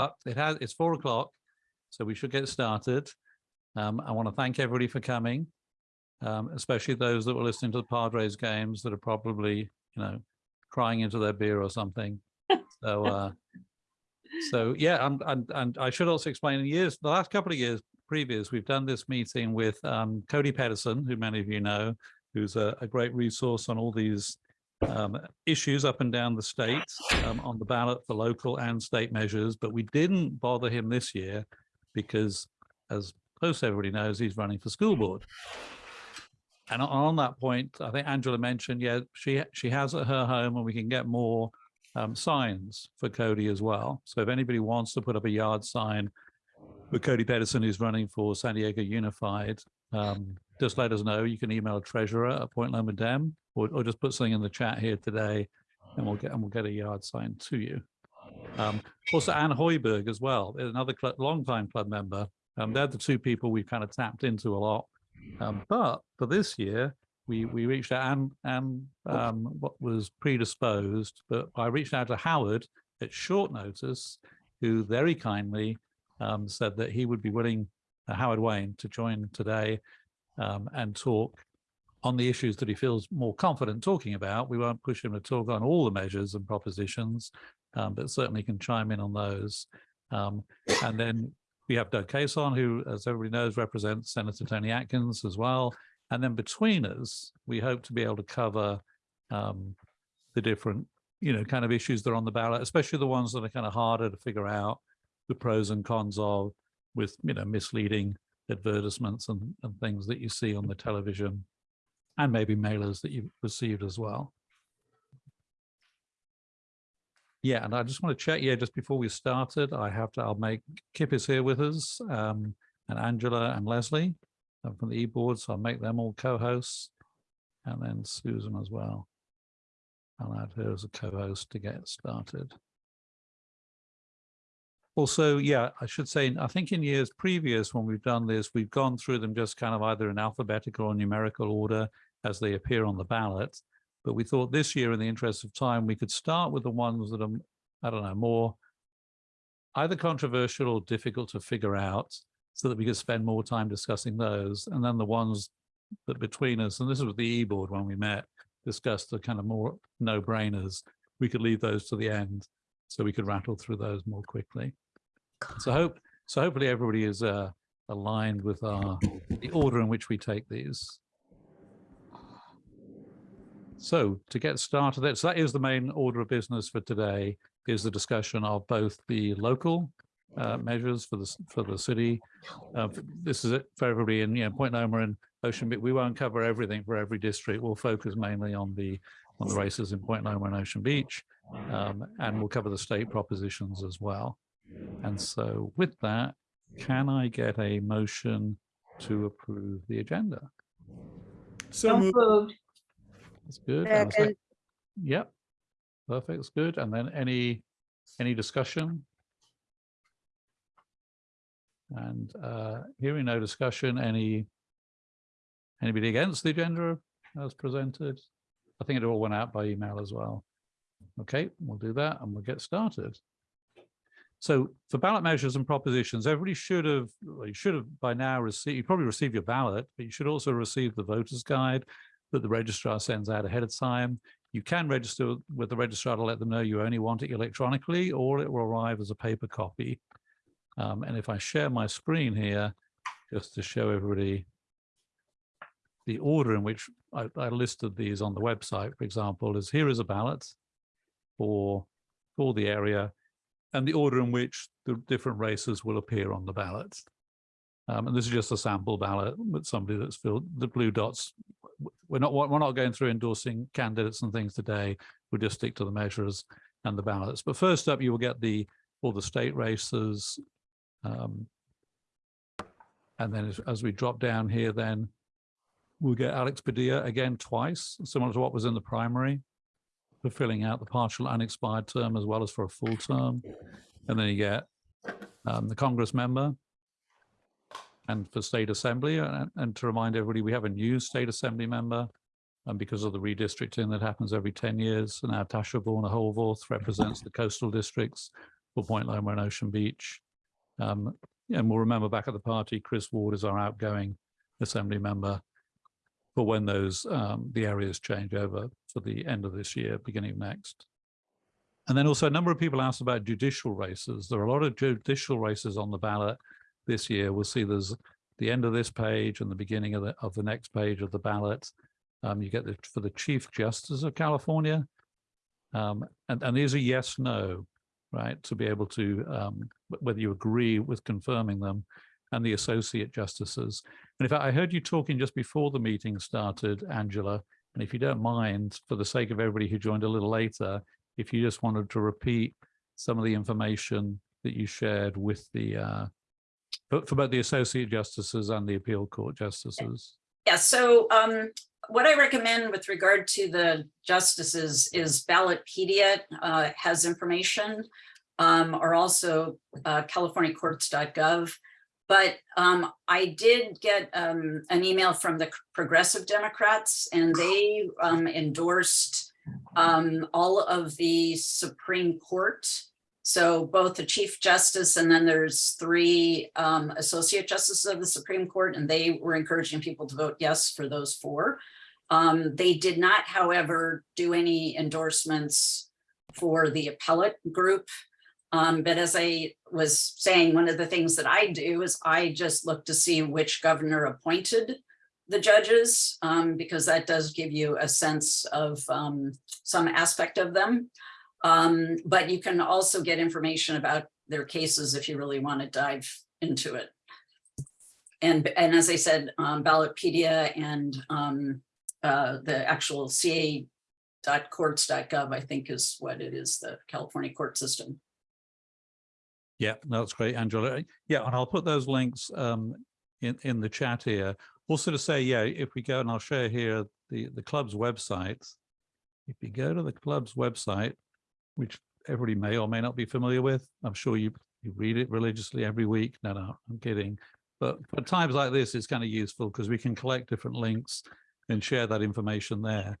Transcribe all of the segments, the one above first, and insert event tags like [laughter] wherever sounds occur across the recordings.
But it has, it's four o'clock, so we should get started. Um, I want to thank everybody for coming, um, especially those that were listening to the Padres games that are probably, you know, crying into their beer or something. [laughs] So, uh, so yeah, and, and, and I should also explain in years, the last couple of years previous, we've done this meeting with um, Cody Petterson, who many of you know, who's a, a great resource on all these um, issues up and down the state um, on the ballot for local and state measures, but we didn't bother him this year because, as most everybody knows, he's running for school board. And on- that point, I think Angela mentioned, yeah, she she has at her home, and we can get more um, signs for Cody as well. So if anybody wants to put up a yard sign for Cody Petterson, who's running for San Diego Unified, um, just let us know. You can email treasurer at Point Loma Dem, or, or just put something in the chat here today, and we'll get and we'll get a yard sign to you. Um, also, Anne Hoiberg as well, another longtime club member. Um, they're the two people we've kind of tapped into a lot. Um, but for this year, we we reached out and and um, what was predisposed, but I reached out to Howard at short notice, who very kindly um, said that he would be willing, uh, Howard Wayne, to join today um, and talk on the issues that he feels more confident talking about. We won't push him to talk on all the measures and propositions, um, but certainly can chime in on those. Um, and then we have Doug Cason, who, as everybody knows, represents Senator Toni Atkins as well. And then between us, we hope to be able to cover um, the different, you know, kind of issues that are on the ballot, especially the ones that are kind of harder to figure out the pros and cons of with, you know, misleading advertisements and, and things that you see on the television and maybe mailers that you've received as well. Yeah, and I just want to check, yeah, just before we started, I have to, I'll make, Kip is here with us, um, and Angela and Leslie from the e-board, so I'll make them all co-hosts. And then Susan as well. I'll add her as a co-host to get started. Also, yeah, I should say, I think in years previous when we've done this, we've gone through them just kind of either in alphabetical or numerical order as they appear on the ballot. But we thought this year, in the interest of time, we could start with the ones that are, I don't know, more either controversial or difficult to figure out so that we could spend more time discussing those. And then the ones that between us, and this was the e-board when we met, discussed the kind of more no-brainers, we could leave those to the end so we could rattle through those more quickly. So hope so hopefully everybody is uh, aligned with our the order in which we take these. So to get started, so that is the main order of business for today, is the discussion of both the local uh, measures for the for the city. Uh, this is it for everybody in you know, Point Loma and Ocean Beach. We won't cover everything for every district. We'll focus mainly on the on the races in Point Loma and Ocean Beach, um, and we'll cover the state propositions as well. And so with that, can I get a motion to approve the agenda? So So moved. That's good. And a sec- Second. Yep. Perfect. That's good. And then any, any discussion? And uh, hearing no discussion, any, anybody against the agenda as presented? I think it all went out by email as well. Okay, we'll do that and we'll get started. So for ballot measures and propositions, everybody should have, well, you should have by now received, you probably received your ballot, but you should also receive the voter's guide that the registrar sends out ahead of time. You can register with the registrar to let them know you only want it electronically or it will arrive as a paper copy. Um, and if I share my screen here, just to show everybody the order in which I, I listed these on the website, for example, is here is a ballot for, for the area and the order in which the different races will appear on the ballot. Um, and this is just a sample ballot with somebody that's filled the blue dots. We're not we're not going through endorsing candidates and things today. We'll just stick to the measures and the ballots. But first up, you will get the all the state races. Um, and then as, as we drop down here, then we'll get Alex Padilla again twice, similar to what was in the primary for filling out the partial unexpired term as well as for a full term. And then you get um, the Congress member and for state assembly. And, and to remind everybody, we have a new state assembly member and because of the redistricting that happens every 10 years. And now Tasha Boerner Horvath represents the coastal districts for Point Loma and Ocean Beach. Um, and we'll remember back at the party, Chris Ward is our outgoing assembly member for when those um, the areas change over for the end of this year, beginning of next. And then also a number of people asked about judicial races. There are a lot of judicial races on the ballot this year. We'll see there's the end of this page and the beginning of the of the next page of the ballot. Um, you get the for the Chief Justice of California. Um, and, and these are yes, no, right? To be able to, um, whether you agree with confirming them and the associate justices. And in fact, I heard you talking just before the meeting started, Angela, and if you don't mind, for the sake of everybody who joined a little later, if you just wanted to repeat some of the information that you shared with the, uh, for, for both the associate justices and the appeal court justices. Yeah, so um, what I recommend with regard to the justices is Ballotpedia uh, has information, um, or also uh, californiacourts.gov. But um, I did get um, an email from the Progressive Democrats, and they um, endorsed um, all of the Supreme Court. So both the Chief Justice and then there's three um, Associate Justices of the Supreme Court, and they were encouraging people to vote yes for those four. Um, they did not, however, do any endorsements for the appellate group. Um, but as I was saying, one of the things that I do is I just look to see which governor appointed the judges, um, because that does give you a sense of um, some aspect of them. Um, but you can also get information about their cases if you really want to dive into it. And, and as I said, um, Ballotpedia and um, uh, the actual ca.courts.gov, I think is what it is, the California court system. Yeah, that's great, Angela. Yeah, and I'll put those links um, in, in the chat here. Also to say, yeah, if we go and I'll share here the, the club's website. If you go to the club's website, which everybody may or may not be familiar with, I'm sure you, you read it religiously every week. No, no, I'm kidding. But for times like this, it's kind of useful because we can collect different links and share that information there.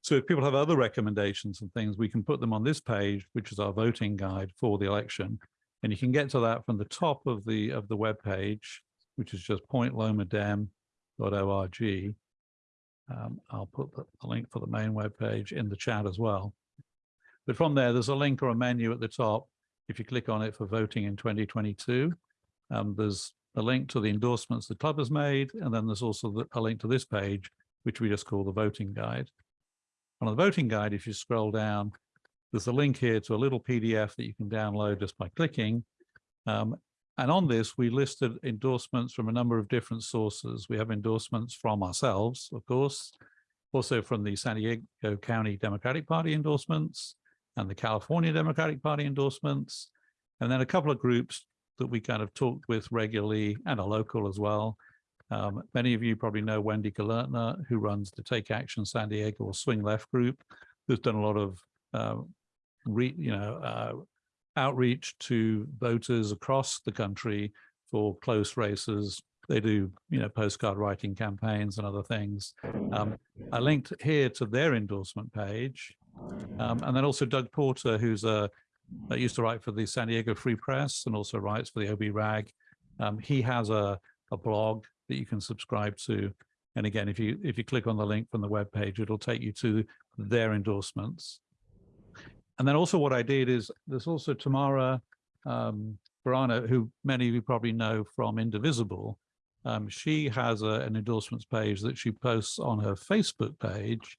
So if people have other recommendations and things, we can put them on this page, which is our voting guide for the election. And you can get to that from the top of the of the web page, which is just pointlomadem.org. Um, I'll put the, the link for the main web page in the chat as well. But from there, there's a link or a menu at the top. If you click on it for voting in 2022, um, there's a link to the endorsements the club has made, and then there's also the, a link to this page, which we just call the voting guide. On the voting guide, if you scroll down, there's a link here to a little PDF that you can download just by clicking. Um, and on this, we listed endorsements from a number of different sources. We have endorsements from ourselves, of course, also from the San Diego County Democratic Party endorsements and the California Democratic Party endorsements, and then a couple of groups that we kind of talked with regularly and are local as well. Um, many of you probably know Wendy Gelernter, who runs the Take Action San Diego or Swing Left group, who's done a lot of uh, re, you know, uh, outreach to voters across the country for close races. They do, you know, postcard writing campaigns and other things. Um, I linked here to their endorsement page. Um, and then also Doug Porter, who's a, that used to write for the San Diego Free Press and also writes for the OB Rag. Um, he has a, a blog that you can subscribe to. And again, if you if you click on the link from the web page, it'll take you to their endorsements. And then also what I did is there's also Tamara um, who many of you probably know from Indivisible. Um, she has a, an endorsements page that she posts on her Facebook page.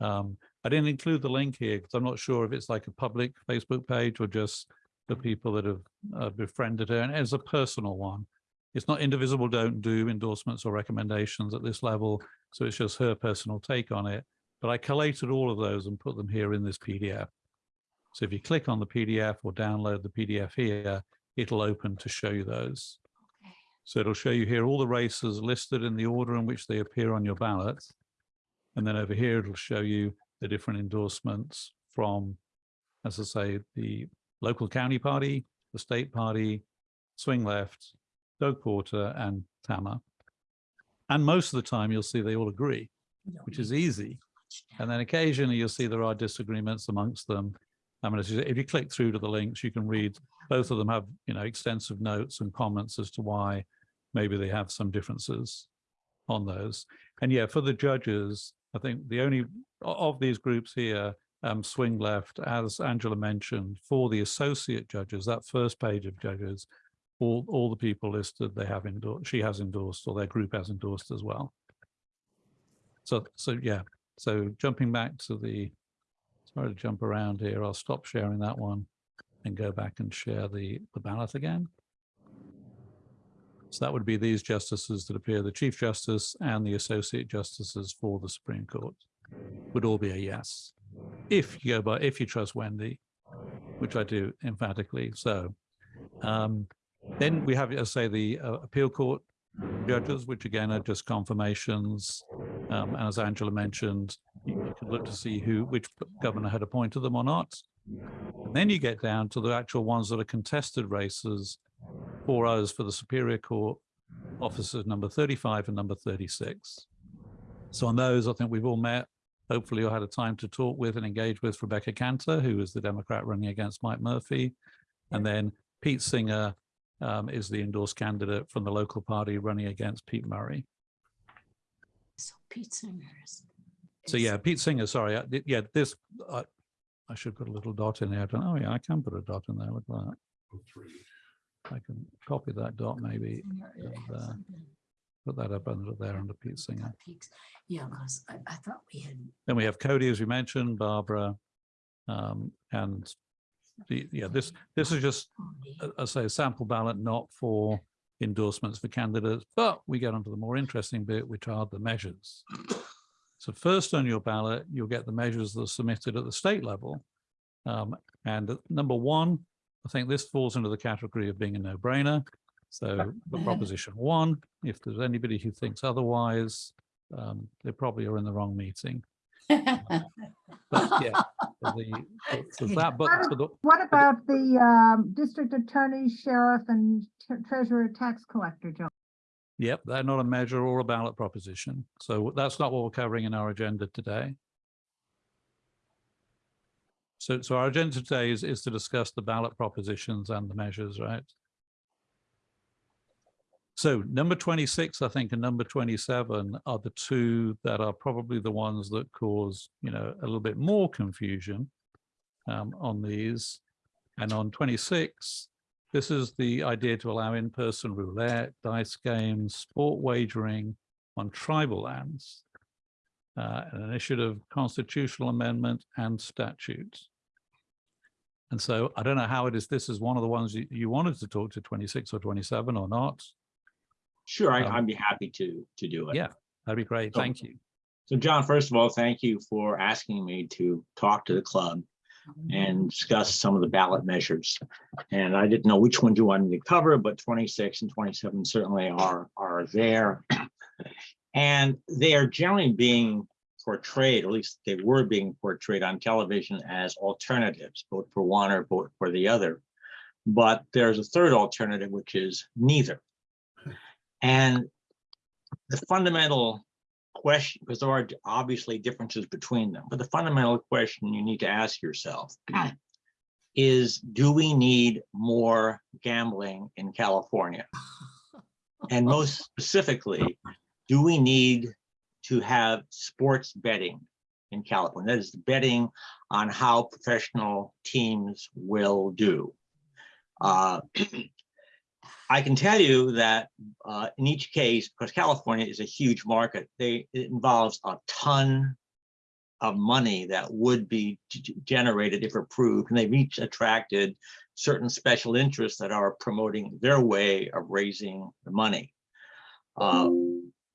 Um, I didn't include the link here because I'm not sure if it's like a public Facebook page or just the people that have uh, befriended her. And it's a personal one. It's not Indivisible don't do endorsements or recommendations at this level. So it's just her personal take on it. But I collated all of those and put them here in this PDF. So if you click on the PDF or download the PDF here, it'll open to show you those. So it'll show you here all the races listed in the order in which they appear on your ballot. And then over here, it'll show you the different endorsements from, as I say, the local county party, the state party, swing left, Doug Porter and Tama. And most of the time you'll see they all agree, which is easy. And then occasionally you'll see there are disagreements amongst them I mean, as you say, if you click through to the links, you can read, both of them have, you know, extensive notes and comments as to why maybe they have some differences on those. And yeah, for the judges, I think the only of these groups here, um, swing left, as Angela mentioned, for the associate judges, that first page of judges, all, all the people listed, they have endorsed, she has endorsed, or their group has endorsed as well. So, so yeah, so jumping back to the, sorry to jump around here, I'll stop sharing that one and go back and share the, the ballot again. So that would be these justices that appear, the Chief Justice and the Associate Justices for the Supreme Court would all be a yes. If you go by, if you trust Wendy, which I do emphatically. So um, then we have, as say, the uh, appeal court judges, which again are just confirmations. Um, and as Angela mentioned, you, you could look to see who, which governor had appointed them or not. And then you get down to the actual ones that are contested races for us for the Superior Court officers number 35 and number 36. So on those, I think we've all met. Hopefully you had a time to talk with and engage with Rebecca Kanter, who is the Democrat running against Mike Murphy. And then Pete Singer um, is the endorsed candidate from the local party running against Pete Murray. So Pete Singers. So yeah, Pete Singer, sorry, I yeah, this, I I should put a little dot in there. I don't, oh yeah, I can put a dot in there, look at that. I can copy that dot maybe, and, uh, put that up under there under Pete Singer. Yeah, because I, I thought we had. Then we have Cody, as we mentioned, Barbara, um, and the, yeah, this, this is just, I say, a sample ballot, not for endorsements for candidates, but we get onto the more interesting bit, which are the measures. So first on your ballot, you'll get the measures that are submitted at the state level. Um, and number one, I think this falls into the category of being a no-brainer. So the proposition one, if there's anybody who thinks otherwise, um, they probably are in the wrong meeting. But yeah, for the, for- that, but for the, What about the um, district attorney, sheriff, and treasurer tax collector, Joe? Yep, they're not a measure or a ballot proposition. So that's not what we're covering in our agenda today. So, so our agenda today is, is to discuss the ballot propositions and the measures, right? So number 26, I think, and number 27 are the two that are probably the ones that cause, you know, a little bit more confusion um, on these. And on 26, this is the idea to allow in-person roulette, dice games, sport wagering on tribal lands. Uh, an initiative, constitutional amendment and statutes. And so I don't know how it is, this is one of the ones you, you wanted to talk to 26 or 27 or not. Sure, I- Um, I'd be happy to, to do it. Yeah, that'd be great. So- Thank you. So John, first of all, thank you for asking me to talk to the club and discuss some of the ballot measures. And I didn't know which ones you wanted me to cover, but 26 and 27 certainly are, are there. And they are generally being portrayed, at least they were being portrayed on television as alternatives, vote for one or vote for the other. But there's a third alternative, which is neither. [laughs] And the fundamental question, because there are obviously differences between them, but the fundamental question you need to ask yourself [clears throat] is, do we need more gambling in California? [laughs] And most specifically, do we need to have sports betting in California? That is betting on how professional teams will do. Uh, [clears throat] I can tell you that uh, in each case, because California is a huge market, they, it involves a ton of money that would be generated if approved, and they've each attracted certain special interests that are promoting their way of raising the money. Uh,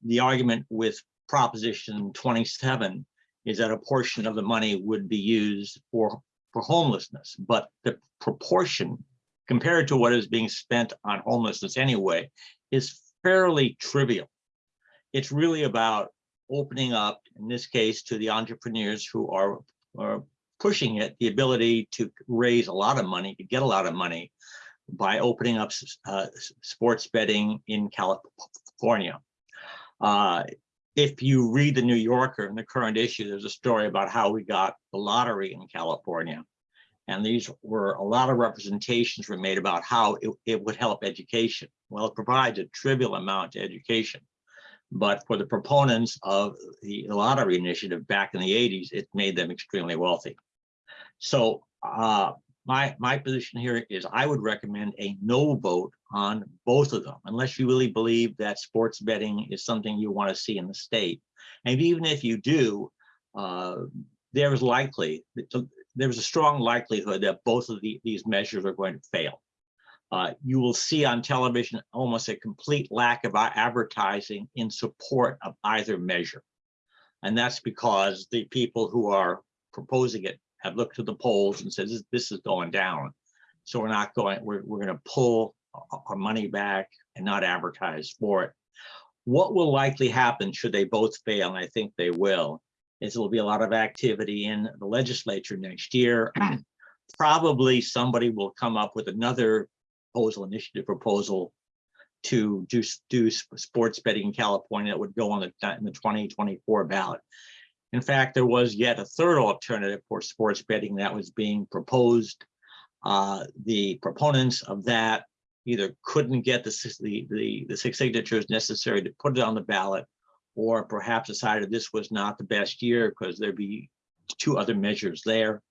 The argument with Proposition 27 is that a portion of the money would be used for, for homelessness, but the proportion compared to what is being spent on homelessness anyway, is fairly trivial. It's really about opening up, in this case, to the entrepreneurs who are, are pushing it, the ability to raise a lot of money, to get a lot of money by opening up uh, sports betting in California. Uh, If you read the New Yorker in the current issue, there's a story about how we got the lottery in California. And these were, a lot of representations were made about how it, it would help education. Well, it provides a trivial amount to education. But for the proponents of the lottery initiative back in the eighties, it made them extremely wealthy. So uh, my, my position here is I would recommend a no vote on both of them, unless you really believe that sports betting is something you want to see in the state. And even if you do, uh, there is likely, there's a strong likelihood that both of the, these measures are going to fail. Uh, you will see on television almost a complete lack of advertising in support of either measure. And that's because the people who are proposing it have looked at the polls and says, this, this is going down. So we're not going, we're, we're gonna pull our- money back and not advertise for it. What will likely happen should they both fail, and I think they will, is there'll be a lot of activity in the legislature next year. [clears throat] Probably somebody will come up with another proposal, initiative proposal to do, do sports betting in California that would go on the, in the twenty twenty-four ballot. In fact, there was yet a third alternative for sports betting that was being proposed. Uh, the proponents of that either couldn't get the, the, the, the six signatures necessary to put it on the ballot or perhaps decided this was not the best year because there'd be two other measures there.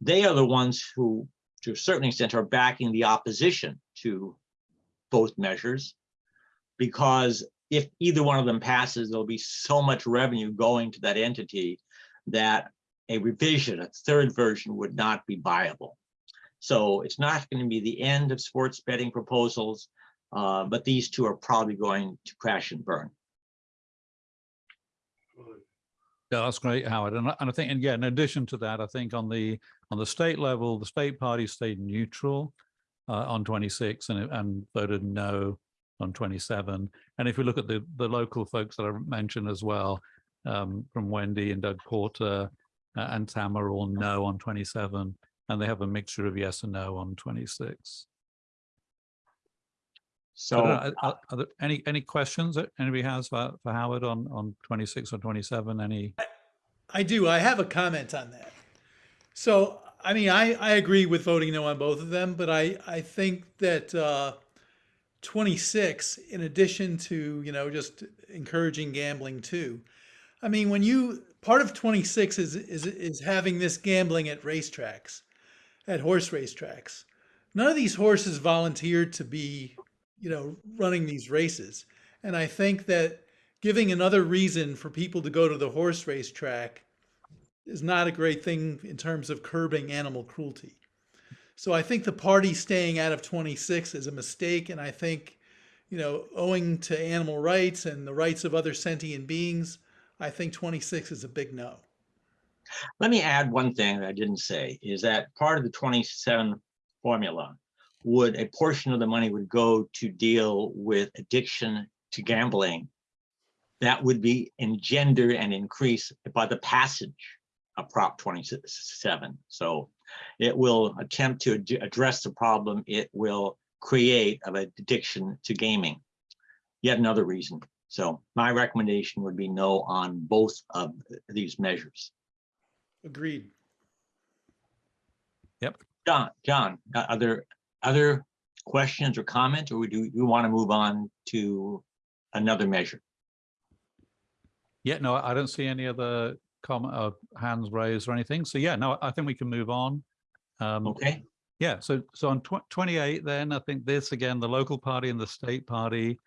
They are the ones who, to a certain extent, are backing the opposition to both measures. Because if either one of them passes, there'll be so much revenue going to that entity that a revision, a third version would not be viable. So it's not going to be the end of sports betting proposals, uh, but these two are probably going to crash and burn. Yeah, that's great, Howard. And I, and I think, and yeah, in addition to that, I think on the, on the state level, the state party stayed neutral uh, on twenty-six and, and voted no on twenty-seven. And if we look at the, the local folks that I mentioned as well, um, from Wendy and Doug Porter uh, and Tam are all no on twenty-seven, and they have a mixture of yes and no on twenty-six. So know, Are, are- are there any, any questions that anybody has for, for Howard on, on twenty-six or twenty-seven? Any? I do. I have a comment on that. So, I mean, I, I agree with voting no on both of them, but I, I think that uh, 26, in addition to, you know, just encouraging gambling too. I mean, when you, part of 26 is, is, is having this gambling at racetracks, at horse racetracks. None of these horses volunteered to be, you know, running these races. And I think that giving another reason for people to go to the horse race track is not a great thing in terms of curbing animal cruelty. So I think the party staying out of 26 is a mistake. And I think, you know, owing to animal rights and the rights of other sentient beings, I think 26 is a big no. let me add one thing that I didn't say, is that part of the twenty-seven formula would, a portion of the money would go to deal with addiction to gambling. That would be engendered and increased by the passage of Prop twenty-seven. So it will attempt to ad- address the problem it will create of addiction to gaming. Yet another reason. So my recommendation would be no on both of these measures. Agreed. Yep. John, John, uh, are there other questions or comments, or do you want to move on to another measure? Yeah, no, I don't see any other comment or hands raised or anything. So yeah, no, I think we can move on. Um, Okay, yeah, so, so on tw- twenty-eight, then I think this again, the local party and the state party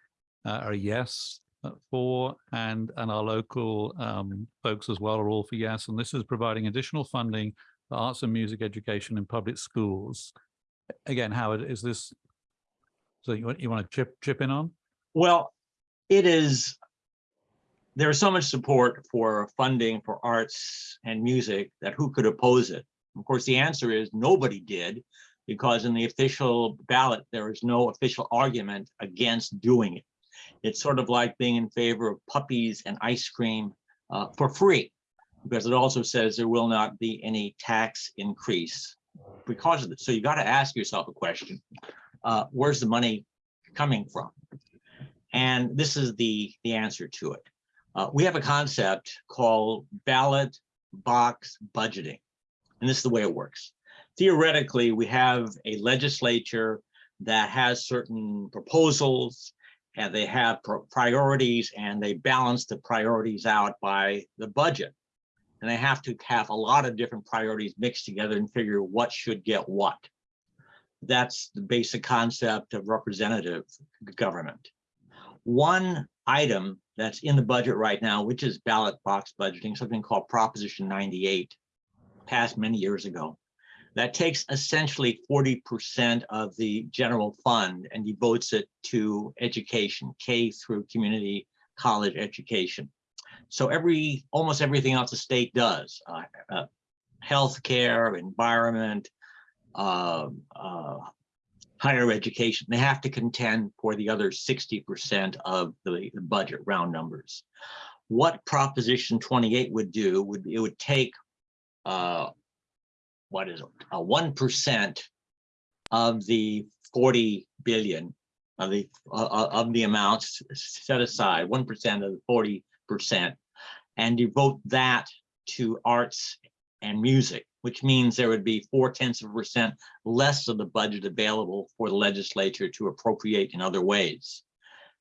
uh, are yes uh, for, and, and our local um, folks as well are all for yes. And this is providing additional funding for arts and music education in public schools. Again, Howard, is this, so you you want to chip, chip in on? well, it is, there is so much support for funding for arts and music that who could oppose it? Of course, the answer is nobody did, because in the official ballot, there is no official argument against doing it. It's sort of like being in favor of puppies and ice cream uh, for free, because it also says there will not be any tax increase because of this. So you got to ask yourself a question: uh, Where's the money coming from? And this is the the answer to it. Uh, we have a concept called ballot box budgeting, and this is the way it works. theoretically, we have a legislature that has certain proposals and they have priorities and they balance the priorities out by the budget. And they have to have a lot of different priorities mixed together and figure what should get what. That's the basic concept of representative government. One item that's in the budget right now, which is ballot box budgeting, something called Proposition 98, passed many years ago. That takes essentially 40% of the general fund and devotes it to education, K through community college education. So every, almost everything else the state does, uh, uh, healthcare, environment, uh, uh, higher education, they have to contend for the other 60% of the budget round numbers. What Proposition 28 would do would, it would take uh, what is it, a one percent of the forty billion of the, uh, uh, of the amounts set aside, one percent of the forty percent, and devote that to arts and music, which means there would be four tenths of a percent less of the budget available for the legislature to appropriate in other ways.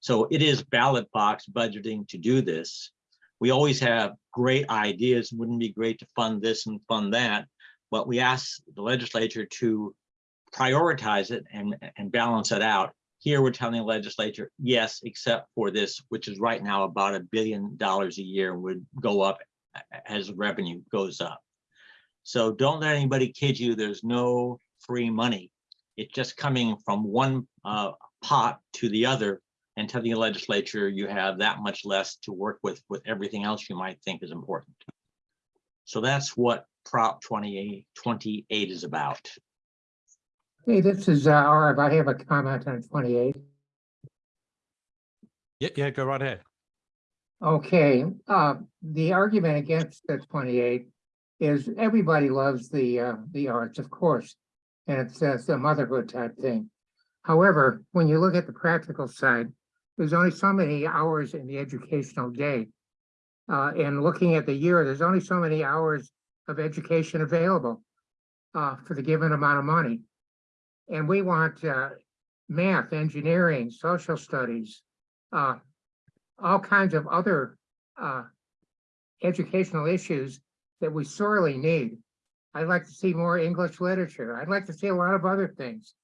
So it is ballot box budgeting to do this. We always have great ideas. Wouldn't be great to fund this and fund that? But we ask the legislature to prioritize it and, and balance it out. Here, we're telling the legislature, yes, except for this, which is right now about a billion dollars a year would go up as revenue goes up. So don't let anybody kid you, there's no free money. It's just coming from one uh, pot to the other and telling the legislature you have that much less to work with, with everything else you might think is important. So that's what Prop 28, 28 is about. Hey, this is, uh, Arv. I have a comment on twenty-eight. Yeah, yeah, go right ahead. Okay, uh, the argument against the twenty-eight is everybody loves the, uh, the arts, of course. And it's, uh, it's a motherhood type thing. However, when you look at the practical side, there's only so many hours in the educational day. Uh, and looking at the year, there's only so many hours of education available uh, for the given amount of money. And we want, uh, math, engineering, social studies, uh, all kinds of other uh, educational issues that we sorely need. I'd like to see more English literature. I'd like to see a lot of other things.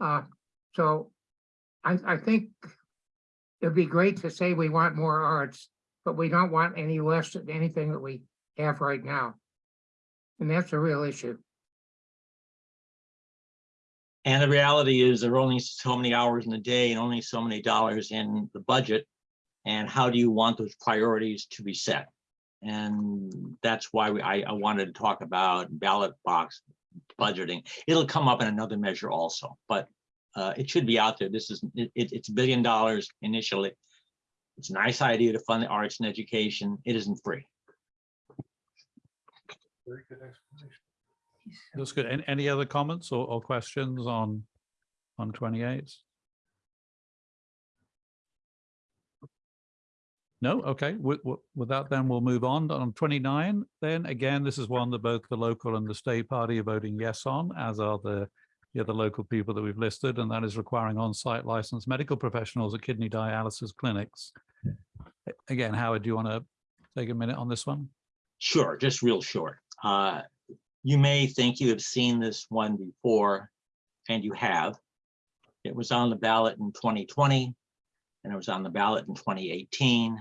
Uh, so I, I think it'd be great to say we want more arts, but we don't want any less of anything that we have right now. And that's a real issue. And the reality is there are only so many hours in the day and only so many dollars in the budget. And how do you want those priorities to be set? And that's why we, I, I wanted to talk about ballot box budgeting. It'll come up in another measure also, but uh, it should be out there. This is, it, it- it's a billion dollars initially. It's a nice idea to fund the arts and education. It isn't free. Very good explanation. That's good. Any, any other comments or, or questions on, on twenty-eight? No, okay, with, with that, then we'll move on. On twenty-nine, then again, this is one that both the local and the state party are voting yes on, as are the the other local people that we've listed, and that is requiring on-site licensed medical professionals at kidney dialysis clinics. Again, Howard, do you want to take a minute on this one? Sure, just real short. Uh, You may think you have seen this one before, and you have. It was on the ballot in 2020, and it was on the ballot in 2018,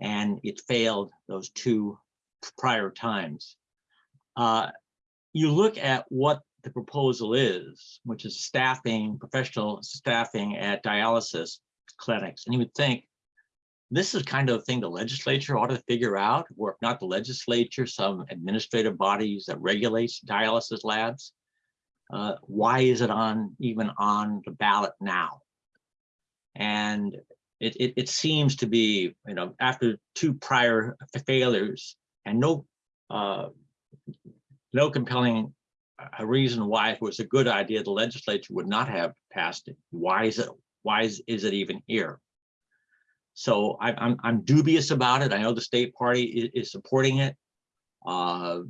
and it failed those two prior times. Uh, You look at what the proposal is, which is staffing, professional staffing at dialysis clinics, and you would think, this is kind of a thing the legislature ought to figure out, or if not the legislature, some administrative bodies that regulates dialysis labs. Uh, why is it on, even on the ballot now? And it, it, it seems to be, you know, after two prior failures and no, uh, no compelling uh, reason why it was a good idea, the legislature would not have passed it. Why is it, why is, is it even here? So I, I'm, I'm dubious about it. I know the state party is, is supporting it. Uh,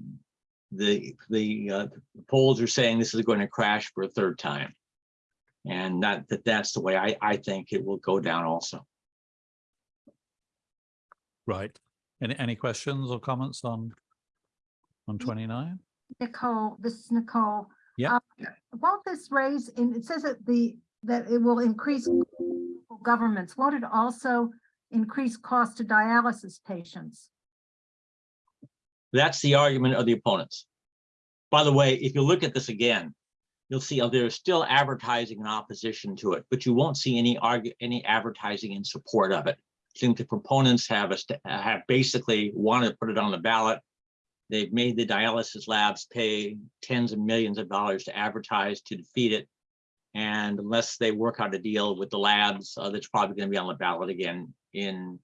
the, the uh, polls are saying this is going to crash for a third time. And that, that that's the way I, I think it will go down also. Right. Any, any questions or comments on, on twenty-nine? Nicole, this is Nicole. Yeah. Uh, Won't this raise, and it says that the, that it will increase governments, won't it also increase cost to dialysis patients? That's the argument of the opponents. By the way, if you look at this again, you'll see there's still advertising in opposition to it, but you won't see any argue, any advertising in support of it. I think the proponents have a, have basically wanted to put it on the ballot. They've made the dialysis labs pay tens of millions of dollars to advertise to defeat it. And unless they work out a deal with the labs, uh, that's probably gonna be on the ballot again in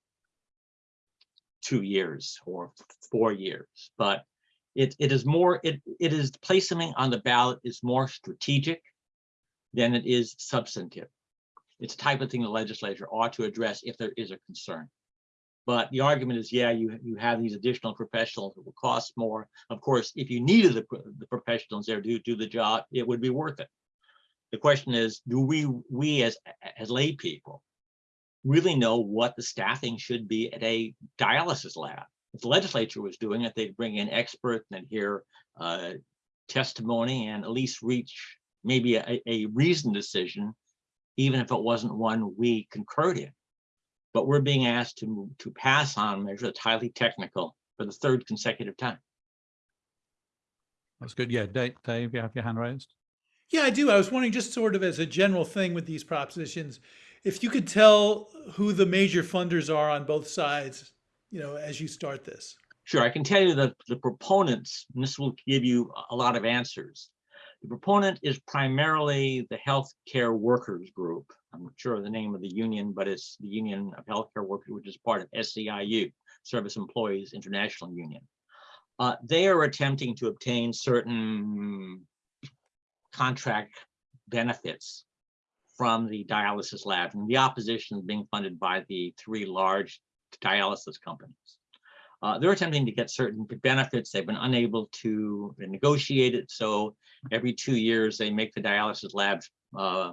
two years or four years, but it, it is more, it, it is placing on the ballot is more strategic than it is substantive. It's the type of thing the legislature ought to address if there is a concern. But the argument is, yeah, you, you have these additional professionals that will cost more. Of course, if you needed the, the professionals there to do the job, it would be worth it. The question is, do we, we as, as lay people really know what the staffing should be at a dialysis lab? If the legislature was doing it, they'd bring in experts and hear uh, testimony and at least reach maybe a, a reasoned decision, even if it wasn't one we concurred in. But we're being asked to, to pass on a measure that's highly technical for the third consecutive time. That's good. Yeah, Dave, Dave, you have your hand raised? Yeah, I do. I was wondering, just sort of as a general thing with these propositions, if you could tell who the major funders are on both sides, you know, as you start this. Sure, I can tell you that the proponents, and this will give you a- lot of answers. The proponent is primarily the healthcare workers group. I'm not sure of the name of the union, but it's the Union of Healthcare Workers, which is part of SEIU, Service Employees International Union. Uh, they are attempting to obtain certain contract benefits from the dialysis lab, and the opposition is being funded by the three large dialysis companies. Uh, they're attempting to get certain benefits. They've been unable to negotiate it. So every two years, they make the dialysis labs uh,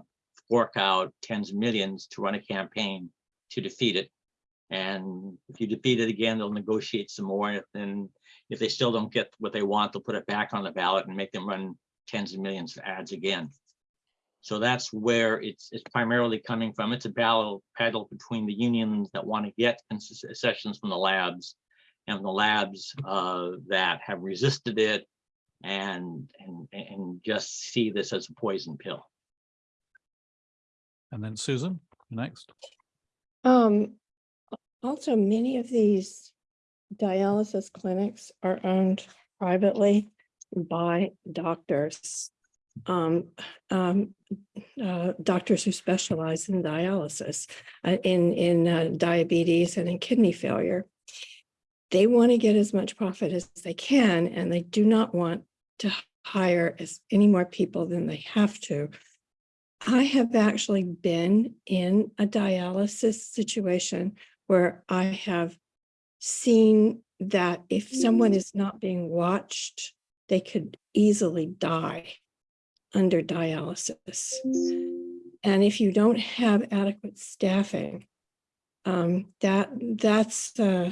fork out tens of millions to run a campaign to defeat it. And if you defeat it again, they'll negotiate some more. And if they still don't get what they want, they'll put it back on the ballot and make them run tens of millions of ads again. So that's where it's, it's primarily coming from. It's a battle, battle between the unions that want to get concessions from the labs and the labs uh, that have resisted it and, and, and just see this as a poison pill. And then Susan, next. Um, also, many of these dialysis clinics are owned privately by doctors. Um, um, uh, doctors who specialize in dialysis, uh, in, in uh, diabetes and in kidney failure. They want to get as much profit as they can, and they do not want to hire as any more people than they have to. I have actually been in a dialysis situation where I have seen that if someone is not being watched, they could easily die under dialysis. And if you don't have adequate staffing, um, that that's uh,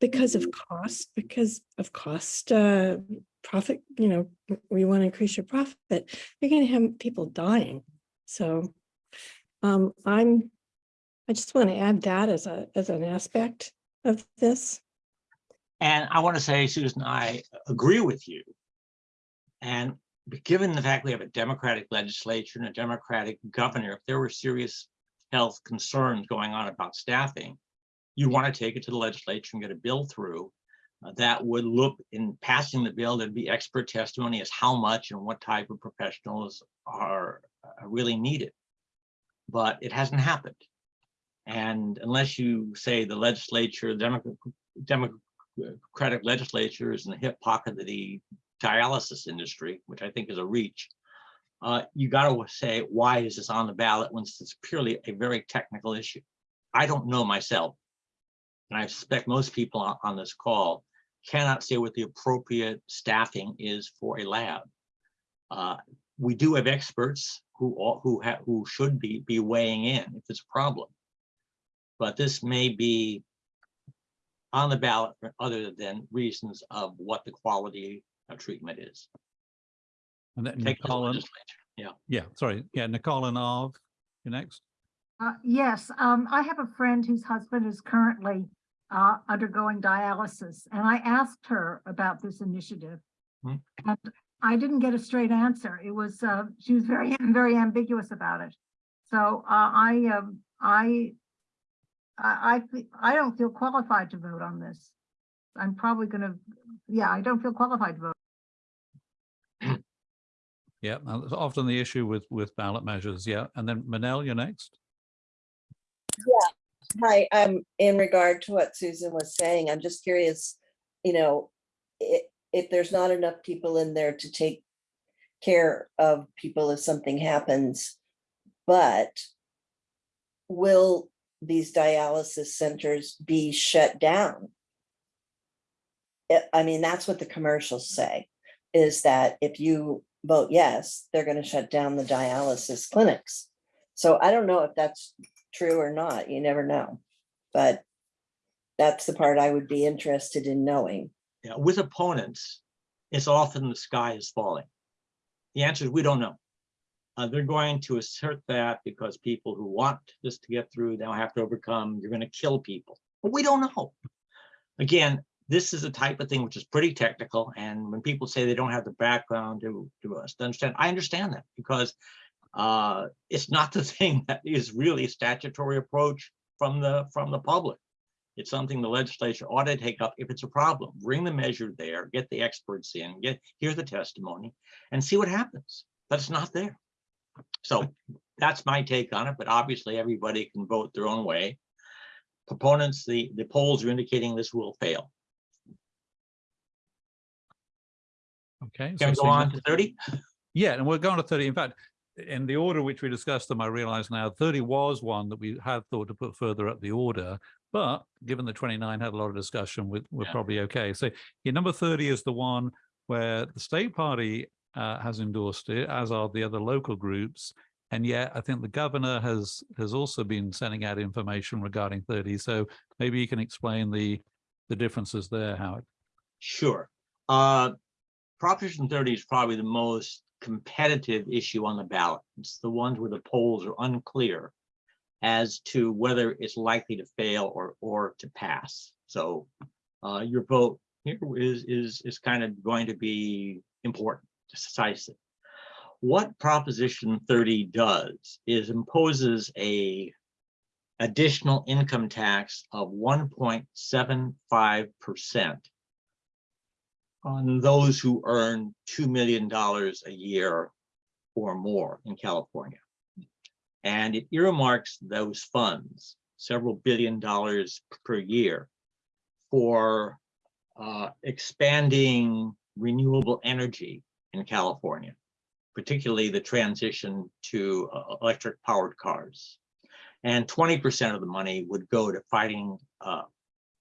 because of cost, because of cost, uh, profit, you know, we want to increase your profit, you're going to have people dying. So um, I'm, I just want to add that as a, as an aspect of this. And I want to say, Susan, I agree with you. And given the fact we have a Democratic legislature and a Democratic governor, if there were serious health concerns going on about staffing, you want to take it to the legislature and get a bill through uh, that would look in passing the bill, there'd be expert testimony as how much and what type of professionals are really needed. But it hasn't happened. And unless you say the legislature, Democratic legislature is in the hip pocket of the dialysis industry, which I think is a reach, uh, you got to say, why is this on the ballot when it's purely a very technical issue? I don't know myself. And I suspect most people on, on this call cannot say what the appropriate staffing is for a lab. Uh, we do have experts who, who who should be, be weighing in if it's a problem. But this may be on the ballot for other than reasons of what the quality of treatment is. And then Take it to the Nicole and, legislature. yeah, sorry, yeah, Nicole and Arv, you next. Uh, yes, um, I have a friend whose husband is currently, uh, undergoing dialysis, and I asked her about this initiative. Hmm. And I didn't get a straight answer. It was, uh, she was very, [laughs] very ambiguous about it. So, uh, I, um, I, I, I, I don't feel qualified to vote on this. I'm probably gonna, yeah, I don't feel qualified to vote. [clears throat] Yeah, that's often the issue with, with ballot measures, yeah. And then Manel, you're next. Yeah, hi, um, in regard to what Susan was saying, I'm just curious, you know, i- if there's not enough people in there to take care of people if something happens, but will these dialysis centers be shut down? I- I mean, that's what the commercials say, is that if you vote yes, they're gonna shut down the dialysis clinics. So I don't know if that's true or not, you never know. But that's the part I would be interested in knowing. Yeah, with opponents, it's often the sky is falling. The answer is we don't know. Uh, they're going to assert that because people who want this to get through now have to overcome, you're gonna kill people, but we don't know. Again, this is a type of thing which is pretty technical, and when people say they don't have the background to, to us to understand, I understand that because uh, it's not [laughs] the thing that is really a statutory approach from the, from the public. It's something the legislature ought to take up if it's a problem. Bring the measure there, get the experts in, get, hear the testimony and see what happens. But it's not there. So that's my take on it, but obviously everybody can vote their own way. Proponents, the, the polls are indicating this will fail. Okay. so Can we go on to thirty? Yeah, and we're going to thirty. In fact, in the order which we discussed them, I realize now thirty was one that we had thought to put further up the order. But given the twenty-nine had a lot of discussion, we we're Yeah. probably okay. So yeah, number thirty is the one where the state party uh, has endorsed it, as are the other local groups. And yet I think the governor has has also been sending out information regarding thirty. So maybe you can explain the the differences there, Howard. Sure. Uh, Proposition thirty is probably the most competitive issue on the ballot. It's the ones where the polls are unclear as to whether it's likely to fail or, or to pass. So uh, your vote here is, is, is kind of going to be important, decisive. What Proposition thirty does is imposes a additional income tax of one point seven five percent on those who earn $2 million a year or more in California. And it earmarks those funds, several billion dollars per year for uh, expanding renewable energy in California, particularly the transition to uh, electric powered cars. And 20% of the money would go to fighting uh,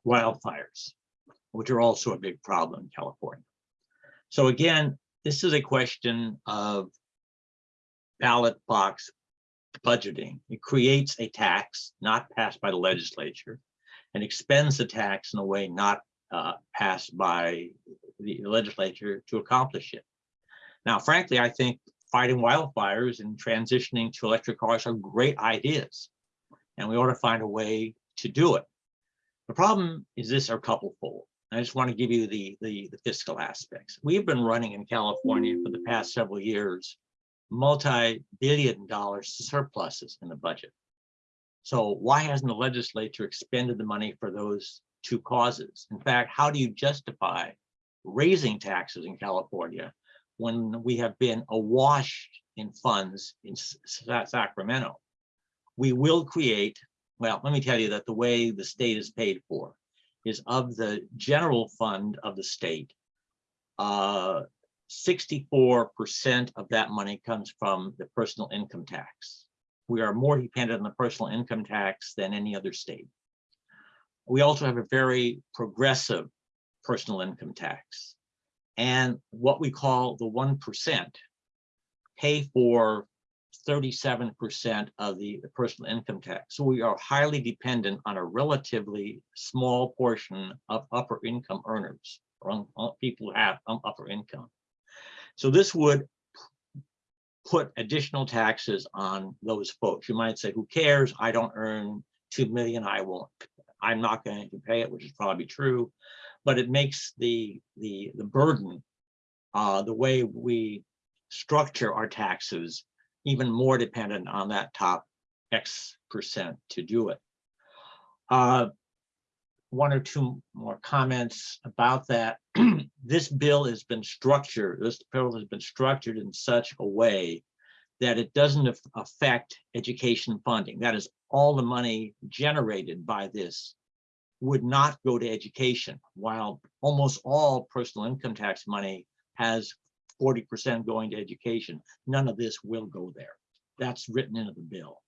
wildfires which are also a big problem in California. So again, this is a question of ballot box budgeting. It creates a tax not passed by the legislature and expends the tax in a way not uh, passed by the legislature to accomplish it. Now, frankly, I think fighting wildfires and transitioning to electric cars are great ideas. And we ought to find a way to do it. The problem is this are couplefold. I just want to give you the, the, the fiscal aspects. We've been running in California for the past several years, multi-billion dollar surpluses in the budget. So why hasn't the legislature expended the money for those two causes? In fact, how do you justify raising taxes in California when we have been awash in funds in Sacramento? We will create, well, let me tell you that the way the state is paid for is of the general fund of the state. Uh, sixty-four percent of that money comes from the personal income tax. We are more dependent on the personal income tax than any other state. We also have a very progressive personal income tax. And what we call the one percent pay for thirty-seven percent of the personal income tax. So we are highly dependent on a relatively small portion of upper income earners, or on people who have um, upper income. So this would put additional taxes on those folks. You might say, who cares? I don't earn two million, I won't, I'm not going to pay it, which is probably true. But it makes the, the, the burden, uh, the way we structure our taxes even more dependent on that top X percent to do it. Uh, One or two more comments about that. [clears throat] This bill has been structured, this bill has been structured in such a way that it doesn't affect education funding. That is, all the money generated by this would not go to education, while almost all personal income tax money has forty percent going to education. None of this will go there. That's written into the bill.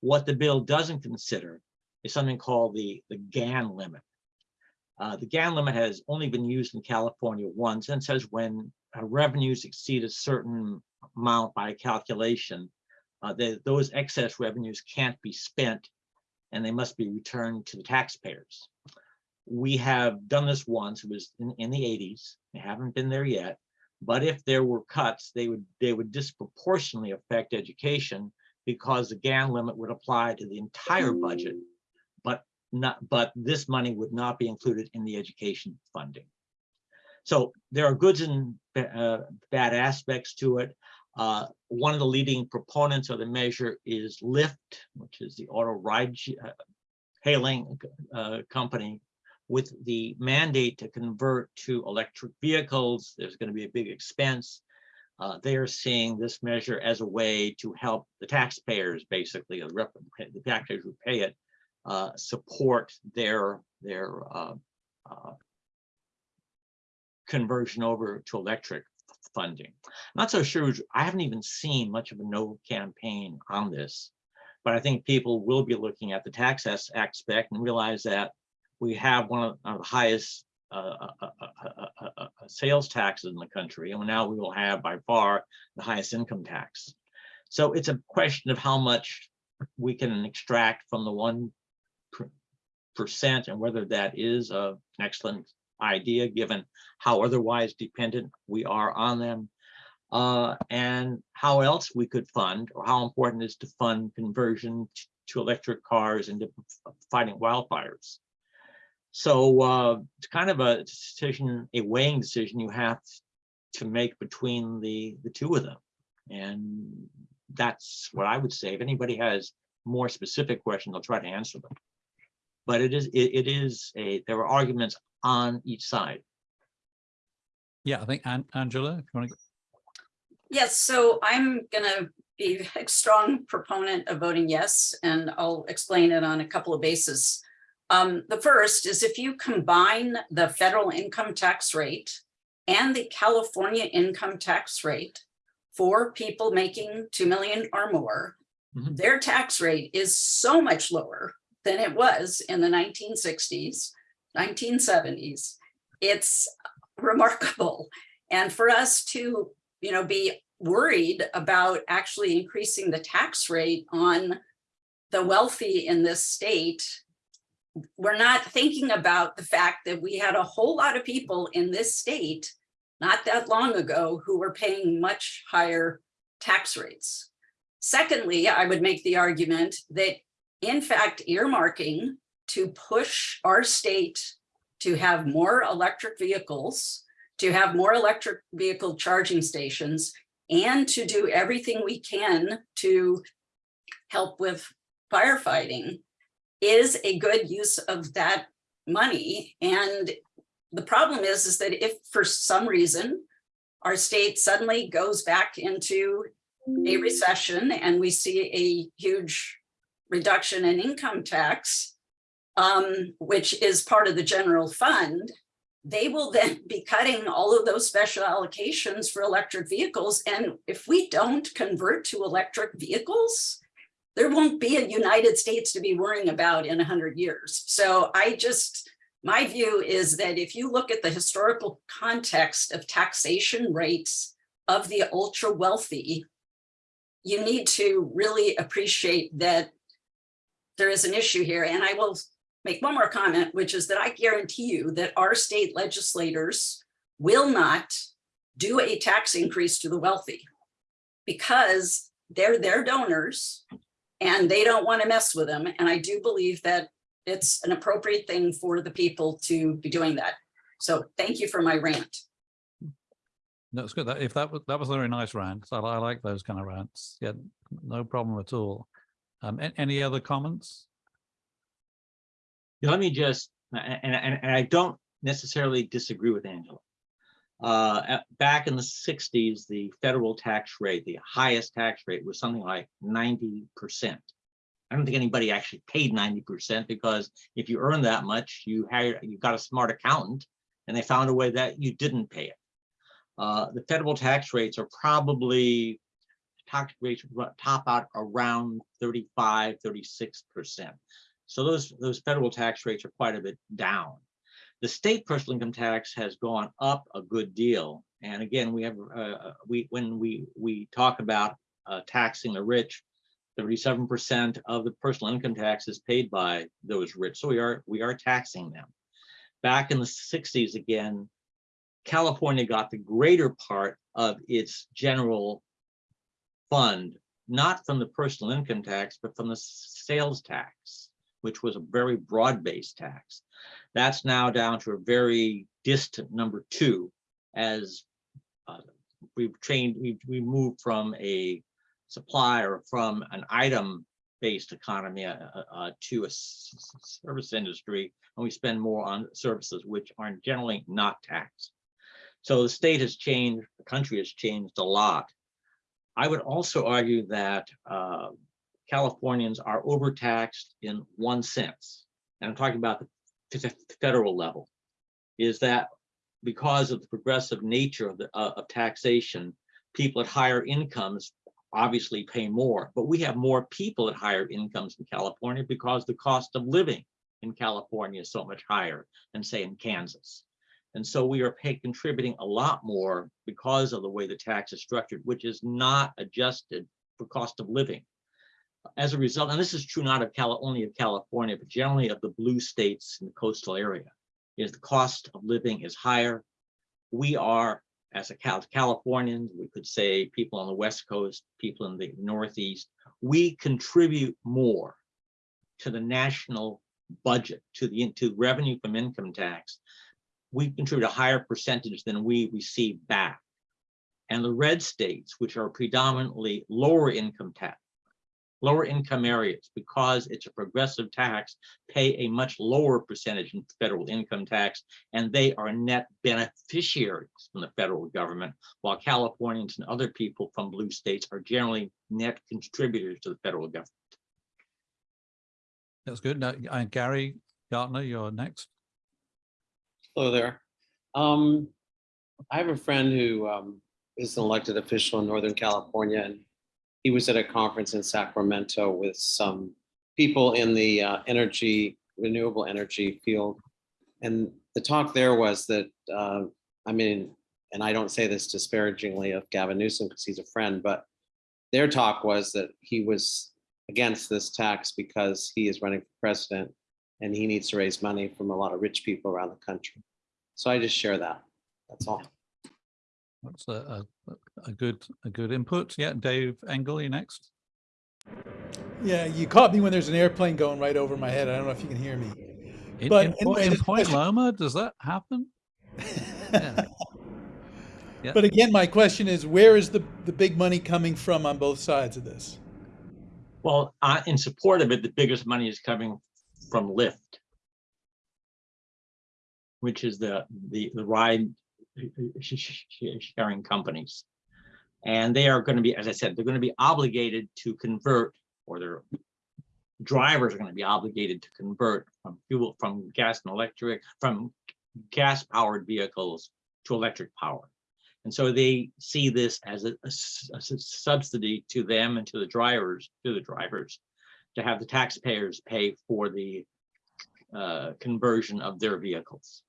What the bill doesn't consider is something called the, the Gann limit. Uh, the Gann limit has only been used in California once and says when uh, revenues exceed a certain amount by calculation, uh, they- those excess revenues can't be spent and they must be returned to the taxpayers. We have done this once, it was in, in the eighties, they haven't been there yet. But if there were cuts, they would, they would disproportionately affect education because the Gann limit would apply to the entire budget. But not, but this money would not be included in the education funding. So there are goods and uh, bad aspects to it. Uh, One of the leading proponents of the measure is Lyft, which is the auto ride uh, hailing uh, company with the mandate to convert to electric vehicles, there's going to be a big expense. Uh, they are seeing this measure as a way to help the taxpayers, basically, the the taxpayers who pay it, uh, support their, their uh, uh, conversion over to electric funding. Not so sure, I haven't even seen much of a no campaign on this. But I think people will be looking at the tax aspect and realize that we have one of of the highest uh, uh, uh, uh, uh, uh, uh, sales taxes in the country, and now we will have by far the highest income tax. So it's a question of how much we can extract from the one and whether that is a- an excellent idea, given how otherwise dependent we are on them. Uh, and how else we could fund, or how important it is to fund conversion to electric cars and to fighting wildfires. So uh, it's kind of a decision, a weighing decision you have to make between the, the two of them. And that's what I would say. If anybody has more specific questions, I'll try to answer them. But it is, it, it is a, there are arguments on each side. Yeah, I think An- Angela, if you want to, Yes, so I'm gonna be [laughs] a strong proponent of voting yes, and I'll explain it on a couple of bases. Um, the first is if you combine the federal income tax rate and the California income tax rate for people making two million or more, Mhm. their tax rate is so much lower than it was in the nineteen sixties, nineteen seventies. It's remarkable. And for us to you know, be worried about actually increasing the tax rate on the wealthy in this state. We're not thinking about the fact that we had a whole lot of people in this state not that long ago who were paying much higher tax rates. Secondly, I would make the argument that in fact earmarking to push our state to have more electric vehicles to have more electric vehicle charging stations and to do everything we can to help with firefighting is a good use of that money. And the problem is, is that if for some reason our state suddenly goes back into a recession and we see a huge reduction in income tax, um, which is part of the general fund, they will [laughs] then be cutting all of those special allocations for electric vehicles. And if we don't convert to electric vehicles, there won't be a United States to be worrying about in 100 years. So I just my view is that if you look at the historical context of taxation rates of the ultra wealthy, you need to really appreciate that there is an issue here. And I will make one more comment, which is that I guarantee you that our state legislators will not do a tax increase to the wealthy because they're their donors and they don't want to mess with them. And I do believe that it's an appropriate thing for the people to be doing that. So thank you for my rant. That's good. That if that was that was a very nice rant. I, I like those kind of rants. Yeah, no problem at all. Um, any other comments? Let me just, and, and, and I don't necessarily disagree with Angela. Uh, at- back in the sixties, the federal tax rate, the highest tax rate was something like ninety percent. I don't think anybody actually paid ninety percent because if you earn that much, you hired, you got a smart accountant and they found a way that you didn't pay it. Uh, the federal tax rates are probably tax rates top out around 35, 36 percent. So those, those federal tax rates are quite a bit down. The state personal income tax has gone up a good deal. And again, we have, uh, we, when we, we talk about uh, taxing the rich, thirty-seven percent of the personal income tax is paid by those rich. So we are, we are taxing them. Back in the sixties again, California got the greater part of its general fund, not from the personal income tax, but from the sales tax, which was a very broad-based tax. That's now down to a very distant number two, as uh, we've trained, we we moved from a supply or from an item-based economy uh, uh, to a service industry, and we spend more on services which are generally not taxed. So the state has changed, the country has changed a lot. I would also argue that uh, Californians are overtaxed in one sense, and I'm talking about the federal level, is that because of the progressive nature of the uh, of taxation, people at higher incomes obviously pay more, but we have more people at higher incomes in California because the cost of living in California is so much higher than say in Kansas. And so we are pay, contributing a lot more because of the way the tax is structured, which is not adjusted for cost of living. As a result, and this is true not of Cali, only of California, but generally of the blue states in the coastal area, is the cost of living is higher. We are, as a Cal- we could say people on the West Coast, people in the Northeast, we contribute more to the national budget, to the, to revenue from income tax we contribute a higher percentage than we receive back. And the red states, which are predominantly lower income tax, lower income areas, because it's a progressive tax, pay a much lower percentage in federal income tax, and they are net beneficiaries from the federal government, while Californians and other people from blue states are generally net contributors to the federal government. That's good. Now, uh, Gary Gartner, you're next. Hello there. Um, I have a friend who um, is an elected official in Northern California, and he was at a conference in Sacramento with some people in the uh, energy, renewable energy field. And the talk there was that, uh, I mean, and I don't say this disparagingly of Gavin Newsom because he's a friend, but their talk was that he was against this tax because he is running for president and he needs to raise money from a lot of rich people around the country. So I just share that. That's all. That's a, a, a good a good input. Yeah, Dave Engel, you next. Yeah, you caught me when there's an airplane going right over my head. I don't know if you can hear me. In, But in, anyway, in Point question- Loma, does that happen? [laughs] Yeah. Yeah. But again, my question is, where is the, the big money coming from on both sides of this? Well, uh, in support of it, the biggest money is coming from Lyft. Which is the, the, the ride sharing companies. And they are gonna be, as I said, they're gonna be obligated to convert, or their drivers are gonna be obligated to convert from fuel, from gas and electric, from gas powered vehicles to electric power. And so they see this as a subsidy to them and to the drivers, to the drivers, to have the taxpayers pay for the uh, conversion of their vehicles.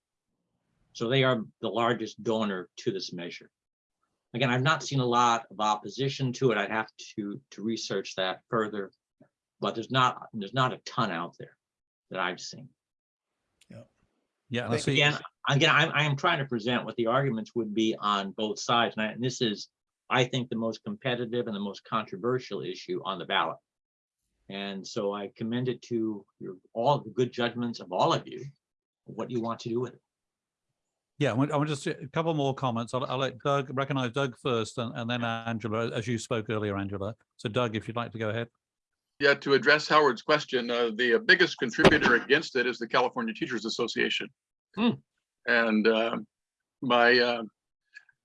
So they are the largest donor to this measure. Again, I've not seen a lot of opposition to it. I'd have to, to research that further. But there's not, there's not a ton out there that I've seen. Yeah, Yeah. See, Again, again, I'm, I am trying to present what the arguments would be on both sides. And I- and this is, I think, the most competitive and the most controversial issue on the ballot. And so I commend it to your, all the good judgments of all of you, what you want to do with it. Yeah, I want, I want just a couple more comments. I'll, I'll let Doug, recognize Doug first and, and then Angela, as you spoke earlier, Angela. So Doug, if you'd like to go ahead. Yeah, to address Howard's question, uh, the biggest contributor against it is the California Teachers Association. Hmm. And uh, my, uh,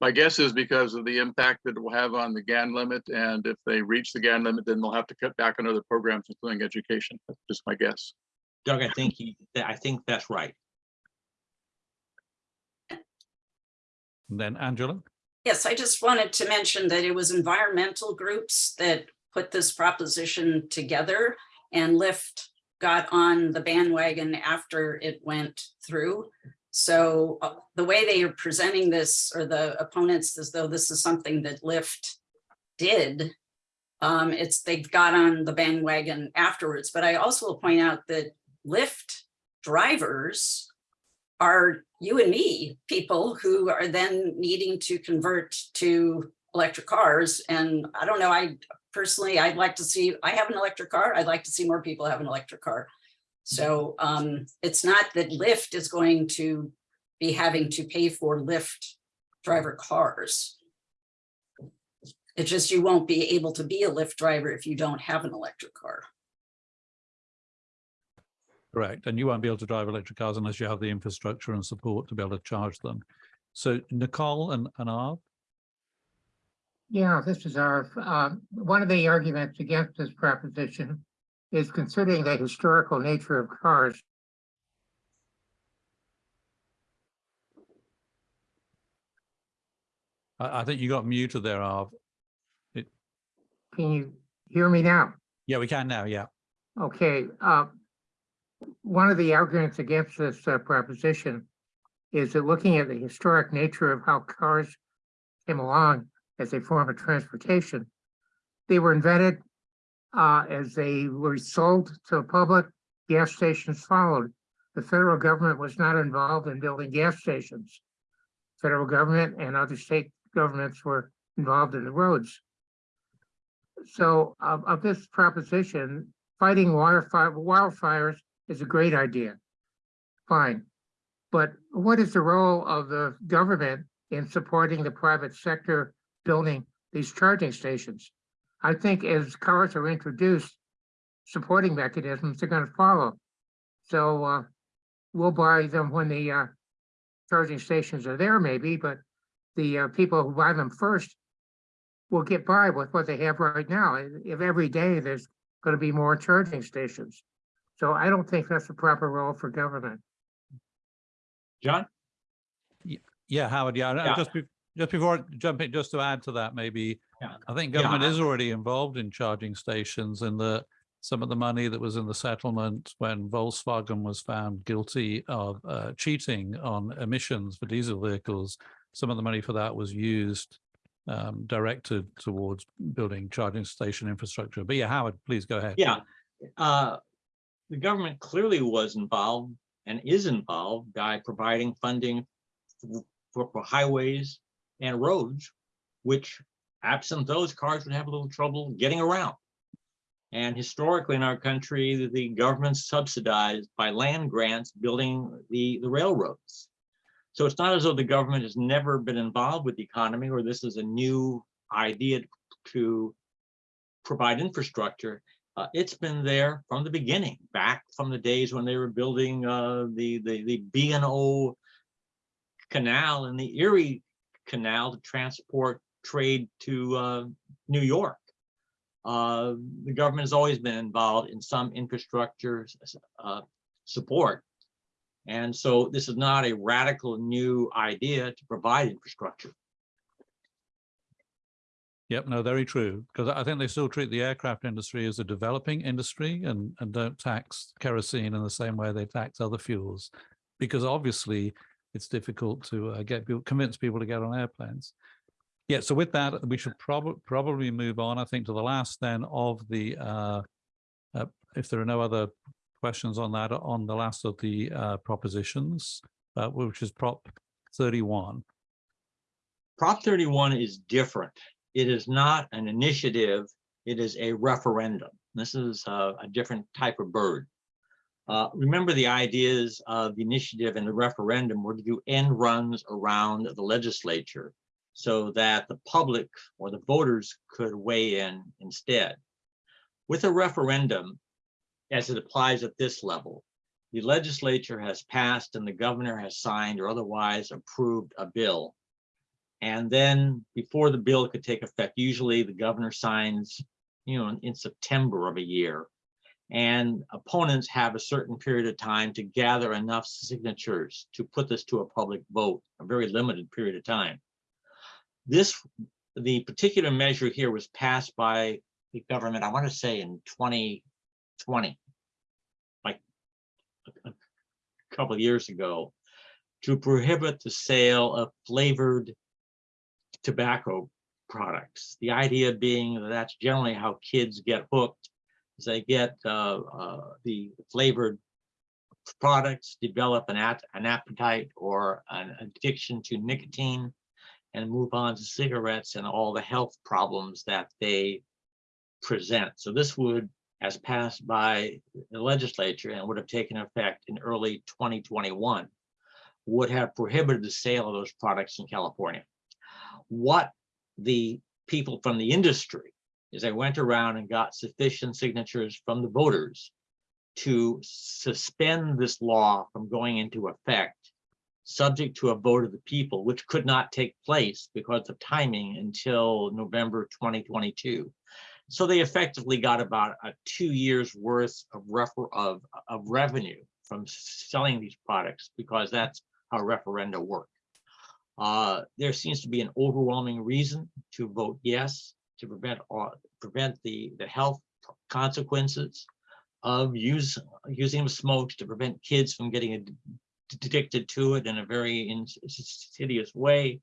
my guess is because of the impact that it will have on the Gann limit, and if they reach the Gann limit, then they'll have to cut back on other programs, including education. That's just my guess. Doug, I think, he- I think that's right. And then Angela. Yes, I just wanted to mention that it was environmental groups that put this proposition together and Lyft got on the bandwagon after it went through. So uh, the way they are presenting this or the opponents as though this is something that Lyft did. Um, it's, they've got on the bandwagon afterwards, but I also will point out that Lyft drivers are you and me, people who are then needing to convert to electric cars. And I don't know, I personally, I'd like to see, I have an electric car. I'd like to see more people have an electric car. So um, it's not that Lyft is going to be having to pay for Lyft driver cars. It's just you won't be able to be a Lyft driver if you don't have an electric car. Correct. And you won't be able to drive electric cars unless you have the infrastructure and support to be able to charge them. So Nicole and, and Arv, Yeah, this is our, um, one of the arguments against this proposition is considering the historical nature of cars. I, I think you got muted there, Arv. Can you hear me now? Yeah, we can now. Yeah. Okay, uh, one of the arguments against this uh, proposition is that looking at the historic nature of how cars came along as a form of transportation, they were invented uh, as they were sold to the public, gas stations followed. The federal government was not involved in building gas stations. Federal government and other state governments were involved in the roads. So of, of this proposition, fighting wildfire, wildfires is a great idea. Fine. But what is the role of the government in supporting the private sector building these charging stations? I think as cars are introduced, supporting mechanisms are gonna follow. So, uh, we'll buy them when the, uh, charging stations are there maybe, but the, uh, people who buy them first will get by with what they have right now. If every day there's gonna be more charging stations. So I don't think that's the proper role for government. John? Yeah, Howard, yeah, Yeah. uh, just, be- just before jumping, just to add to that, maybe, Yeah. I think government I- is already involved in charging stations and the, some of the money that was in the settlement when Volkswagen was found guilty of uh, cheating on emissions for diesel vehicles, some of the money for that was used, um, directed towards building charging station infrastructure. But yeah, Howard, please go ahead. Yeah, uh, the government clearly was involved and is involved by providing funding for, for highways and roads, which absent those cars would have a little trouble getting around. And historically in our country, the- government subsidized by land grants, building the, the railroads. So it's not as though the government has never been involved with the economy or this is a new idea to provide infrastructure. Uh, it's been there from the beginning, back from the days when they were building uh, the the the B and O canal and the Erie Canal to transport trade to uh, New York. Uh, the government has always been involved in some infrastructure uh, support. And so this is not a radical new idea to provide infrastructure. Yep, no, very true. Because I think they still treat the aircraft industry as a developing industry and, and don't tax kerosene in the same way they tax other fuels. Because obviously it's difficult to uh, get people, convince people to get on airplanes. Yeah, so with that, we should probably probably move on, I think, to the last then of the, uh, uh, if there are no other questions on that, on the last of the uh, propositions, uh, which is Prop 31. Prop thirty-one is different. It is not an initiative, it is a referendum. This is a, a different type of bird. Uh, remember the ideas of the initiative and the referendum were to do end runs around the legislature so that the public or the voters could weigh in instead. With a referendum, as it applies at this level, the legislature has passed and the governor has signed or otherwise approved a bill. And then before the bill could take effect, usually the governor signs, you know, in September of a year. And opponents have a certain period of time to gather enough signatures to put this to a public vote, a very limited period of time. This, the particular measure here was passed by the government, I want to say in 2020, like a couple of years ago, to prohibit the sale of flavored tobacco products. The idea being that that's generally how kids get hooked, is they get uh, uh, the flavored products, develop an, at- an appetite or an addiction to nicotine, and move on to cigarettes and all the health problems that they present. So this would, as passed by the legislature and would have taken effect in early 2021, would have prohibited the sale of those products in California what the people from the industry is they went around and got sufficient signatures from the voters to suspend this law from going into effect, subject to a vote of the people, which could not take place because of timing until November 2022. So they effectively got about a two years worth of of, of revenue from selling these products because that's how referenda work. Uh, there seems to be an overwhelming reason to vote yes, to prevent, all prevent the, the health consequences of use, using smokes, to prevent kids from getting addicted to it in a very insidious way.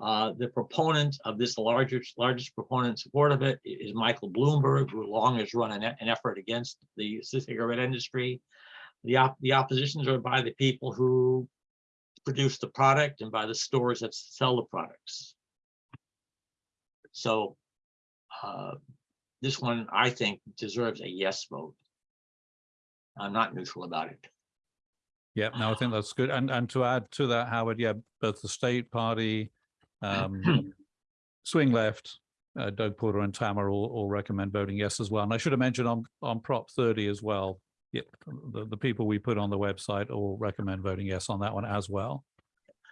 Uh, the proponent of this largest, largest proponent support of it is Michael Bloomberg, who long has run an, an effort against the cigarette industry. The op, the oppositions are by the people who produce the product and by the stores that sell the products. So uh, this one, I think, deserves a yes vote. I'm not neutral about it. Yeah, no, I think that's good. And and to add to that, Howard, yeah, both the state party, um, [clears throat] swing left, uh, Doug Porter and Tamara all, all recommend voting yes as well. And I should have mentioned on on Prop 30 as well. Yeah, the, the people we put on the website all recommend voting yes on that one as well.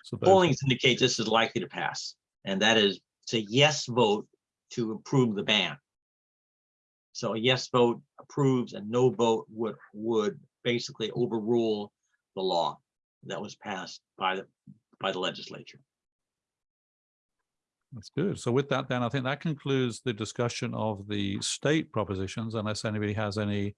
So Polling indicates this is likely to pass, and that is it's a yes vote to approve the ban. So a yes vote approves and no vote would, would basically overrule the law that was passed by the, by the legislature. That's good. So with that, then I think that concludes the discussion of the state propositions, unless anybody has any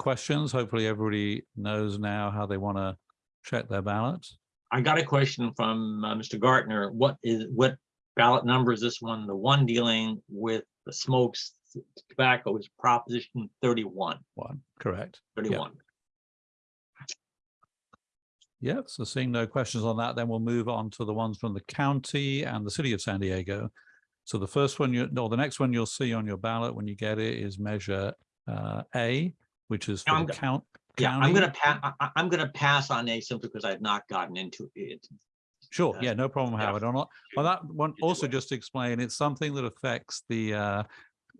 questions. Hopefully everybody knows now how they want to check their ballot. I got a question from uh, Mr. Gartner. What is, what ballot number is this one? The one dealing with the smokes tobacco is Proposition 31, One, correct. 31. Yeah, so seeing no questions on that, then we'll move on to the ones from the county and the city of San Diego. So the first one, you, no, the next one you'll see on your ballot when you get it is measure uh, A, which is for I'm the count. Yeah, I'm gonna pass, I'm gonna pass on A simply because I've not gotten into it. Sure, uh, yeah, no problem. Howard. On, on that one, also just to explain, it's something that affects the uh,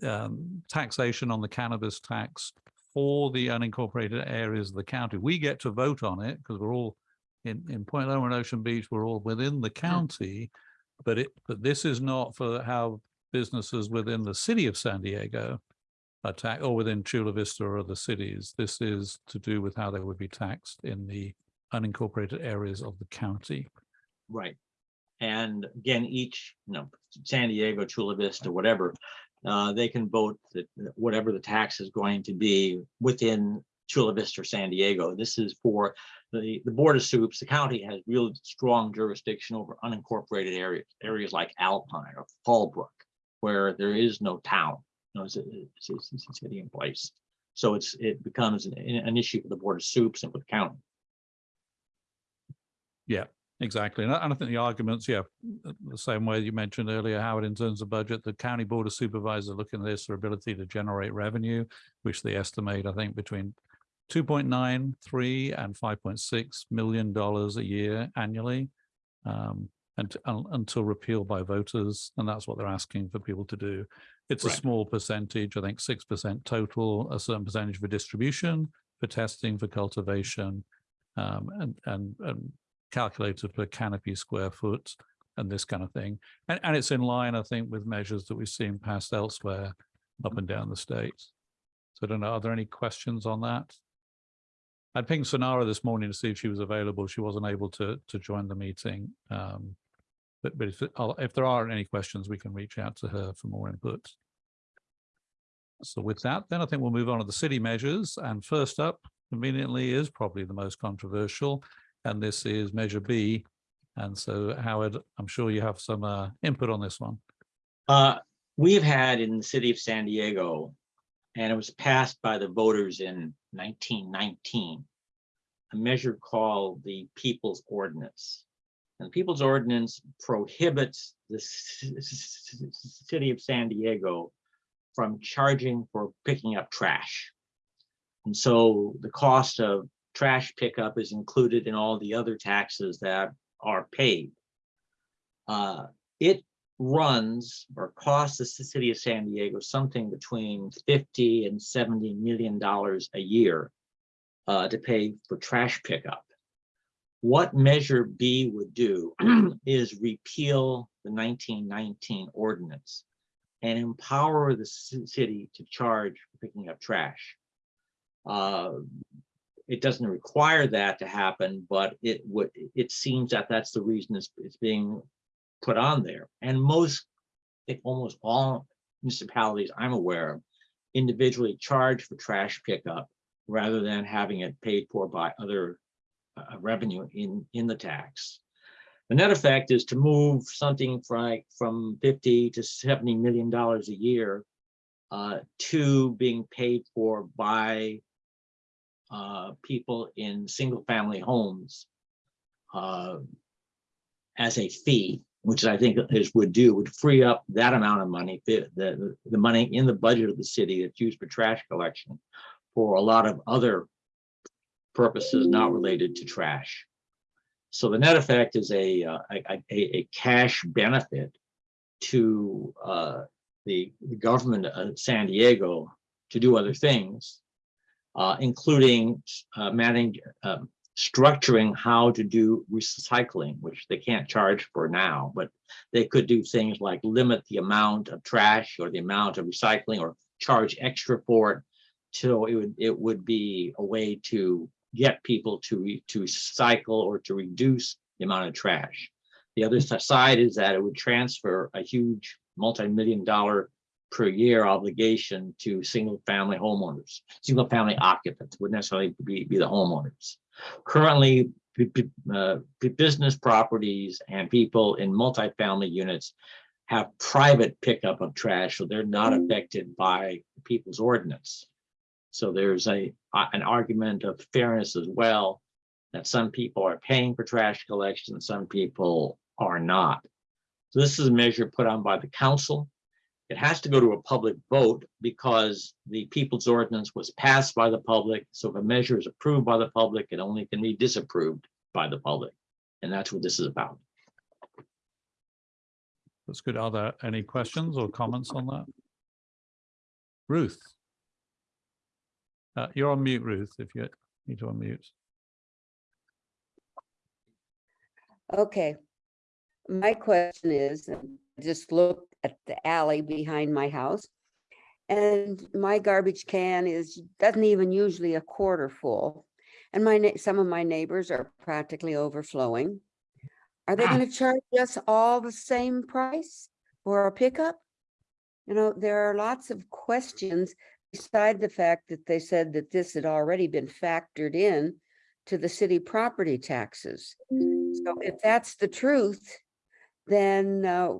um, taxation on the cannabis tax for the unincorporated areas of the county. We get to vote on it because we're all in, in Point Loma and Ocean Beach, we're all within the county. But it, but this is not for how businesses within the city of San Diego taxed or within Chula Vista or other cities. This is to do with how they would be taxed in the unincorporated areas of the county. Right. And again, each, you know, San Diego, Chula Vista, whatever, uh, they can vote that whatever the tax is going to be within Chula Vista or San Diego. This is for the, the Board of Soups. The county has real strong jurisdiction over unincorporated areas, areas like Alpine or Fallbrook, where there is no town, a, it's a- it's a city in place. So it's, it becomes an, an issue for the Board of Soups and with the county. Yeah, exactly. And I, and I think the arguments, yeah, the same way you mentioned earlier, Howard, in terms of budget, the county board of supervisors looking at this, their ability to generate revenue, which they estimate, I think, between two point nine three and five point six million dollars a year annually. Um, and un- until repealed by voters, and that's what they're asking for people to do. It's a small percentage, I think six percent total, a certain percentage for distribution, for testing, for cultivation. Um, and, and, and calculated per canopy square foot and this kind of thing. And, and it's in line, I think, with measures that we've seen passed elsewhere up and down the states. So I don't know, are there any questions on that? I'd pinged Sonara this morning to see if she was available. She wasn't able to, to join the meeting. Um, but, but if, if there are any questions, we can reach out to her for more input. So with that, then I think we'll move on to the city measures. And first up, conveniently, is probably the most controversial. And this is Measure B. And so Howard, I'm sure you have some uh, input on this one. Uh, we've had in the city of San Diego, and it was passed by the voters in nineteen nineteen, a measure called the People's Ordinance. And the People's Ordinance prohibits the city of San Diego from charging for picking up trash. And so the cost of trash pickup is included in all the other taxes that are paid. Uh, it runs or costs the city of San Diego something between fifty and seventy million dollars a year uh, to pay for trash pickup. What Measure B would do [clears throat] is repeal the nineteen nineteen ordinance and empower the city to charge for picking up trash. Uh, It doesn't require that to happen, but it would, it seems that that's the reason it's, it's being put on there. And most, I think almost all municipalities I'm aware of individually charge for trash pickup rather than having it paid for by other uh, revenue in, in the tax. The net effect is to move something from, from 50 to 70 million dollars a year uh, to being paid for by uh, people in single-family homes uh, as a fee, which I think is would do, would free up that amount of money, the, the money in the budget of the city that's used for trash collection for a lot of other purposes not related to trash. So the net effect is a, uh, a, a, cash benefit to uh, the, the government of San Diego to do other things, uh, including uh, managing, um, structuring how to do recycling, which they can't charge for now, but they could do things like limit the amount of trash or the amount of recycling or charge extra for it. So it would, it would be a way to get people to, re- to cycle or to reduce the amount of trash. The other side is that it would transfer a huge multi-million dollar per year obligation to single-family homeowners, single-family occupants, wouldn't necessarily be, be the homeowners. Currently, uh, business properties and people in multifamily units have private pickup of trash, so they're not affected by the people's ordinance. So there's a, a- an argument of fairness as well, that some people are paying for trash collection, some people are not. So this is a measure put on by the council. It has to go to a public vote because the people's ordinance was passed by the public. So if a measure is approved by the public, it only can be disapproved by the public. And that's what this is about. That's good. Are there any questions or comments on that? Ruth? Uh, you're on mute, Ruth, if you need to unmute. Okay. My question is, I just looked at the alley behind my house. And my garbage can is, doesn't even usually a quarter full. And my, some of my neighbors are practically overflowing. Are they gonna charge us all the same price for a pickup? You know, there are lots of questions beside the fact that they said that this had already been factored in to the city property taxes. So if that's the truth, then uh,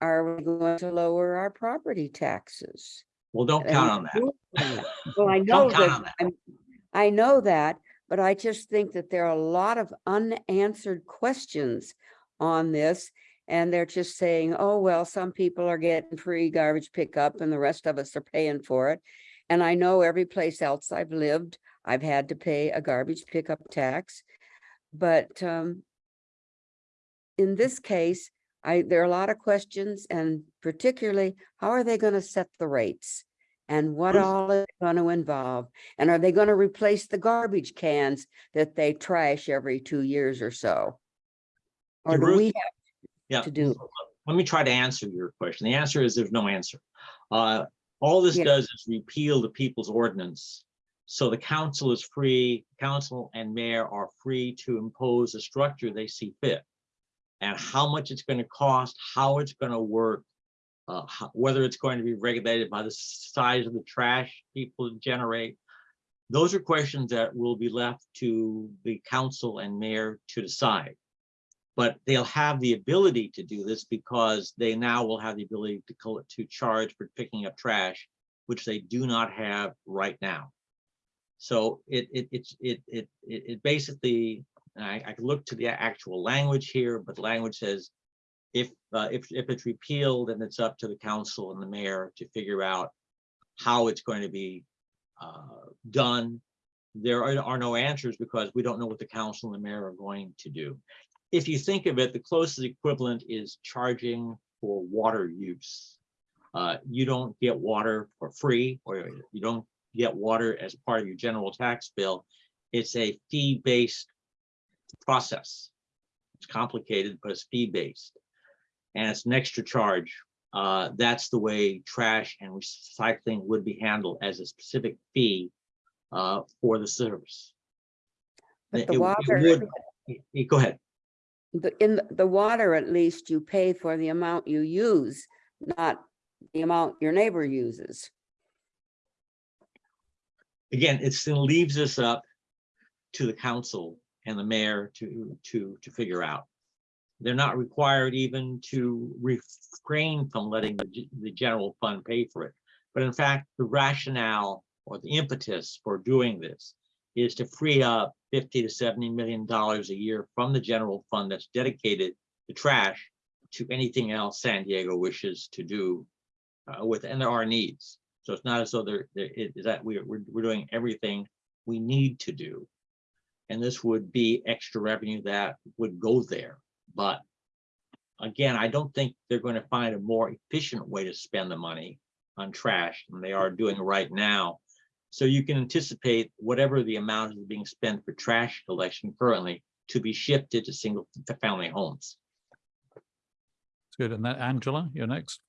are we going to lower our property taxes? Well, don't And count on that. Well, I know Don't count on that, that. I'm- I know that, but I just think that there are a lot of unanswered questions on this. And they're just saying, oh, well, some people are getting free garbage pickup and the rest of us are paying for it. And I know every place else I've lived, I've had to pay a garbage pickup tax. But um, in this case, I, there are a lot of questions and particularly, how are they going to set the rates? And what all is going to involve? And are they going to replace the garbage cans that they trash every two years or so? Or do we Yeah. to do? Let me try to answer your question. The answer is there's no answer. Uh, all this Yeah. does is repeal the people's ordinance. So the council is free, council and mayor are free to impose a structure they see fit. And how much it's going to cost, how it's going to work, uh, how- whether it's going to be regulated by the size of the trash people generate. Those are questions that will be left to the council and mayor to decide. But they'll have the ability to do this because they now will have the ability to to charge for picking up trash, which they do not have right now. So it, it, it's, it, it, it, it basically, I, I can look to the actual language here, but the language says if, uh, if, if it's repealed, then it's up to the council and the mayor to figure out how it's going to be uh, done. There are, are no answers because we don't know what the council and the mayor are going to do if you think of it, the closest equivalent is charging for water use. Uh, you don't get water for free, or you don't get water as part of your general tax bill. It's a fee-based process. It's complicated, but it's fee-based. And it's an extra charge. Uh, that's the way trash and recycling would be handled as a specific fee uh, for the service. But the it water, would- it- Go ahead. The, in the- water, at least you pay for the amount you use, not the amount your neighbor uses. again, it still leaves us up to the council and the mayor to, to, to figure out. They're not required even to refrain from letting the, the general fund pay for it. But in fact, the rationale or the impetus for doing this is to free up fifty to seventy million dollars a year from the general fund that's dedicated to trash to anything else San Diego wishes to do uh, with, and there are needs. So it's not as though there, there is that we're, we're, we're doing everything we need to do. And this would be extra revenue that would go there. But again, I don't think they're going to find a more efficient way to spend the money on trash than they are doing right now. So you can anticipate whatever the amount is being spent for trash collection currently to be shifted to single to family homes. It's good. And that Angela, you're next.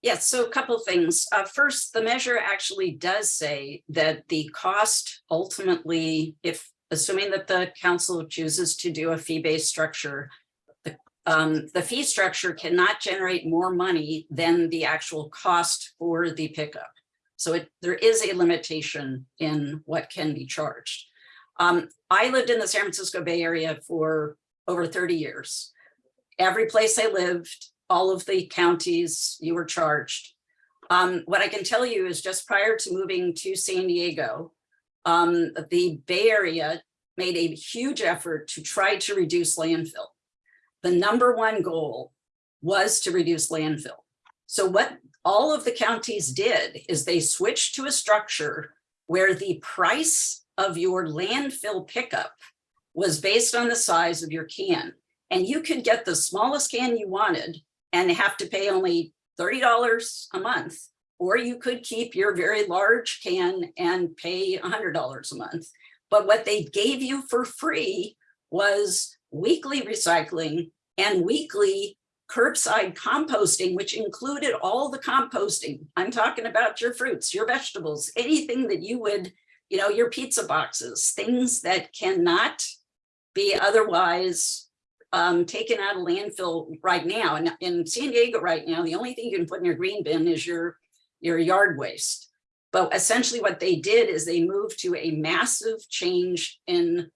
Yes, so a couple things. Uh, first, the measure actually does say that the cost ultimately, if assuming that the council chooses to do a fee-based structure, the, um, the fee structure cannot generate more money than the actual cost for the pickup. So it, there is a limitation in what can be charged. Um, I lived in the San Francisco Bay Area for over 30 years. Every place I lived, all of the counties you were charged. Um, what I can tell you is just prior to moving to San Diego, um, the Bay Area made a huge effort to try to reduce landfill. The number one goal was to reduce landfill. So what all of the counties did is they switched to a structure where the price of your landfill pickup was based on the size of your can. And you could get the smallest can you wanted and have to pay only $30 a month. Or you could keep your very large can and pay $100 a month. But what they gave you for free was weekly recycling and weekly curbside composting, which included all the composting. I'm talking about your fruits, your vegetables, anything that you would, you know, your pizza boxes, things that cannot be otherwise um, taken out of landfill right now. And in San Diego right now, the only thing you can put in your green bin is your, your yard waste. But essentially what they did is they moved to a massive change in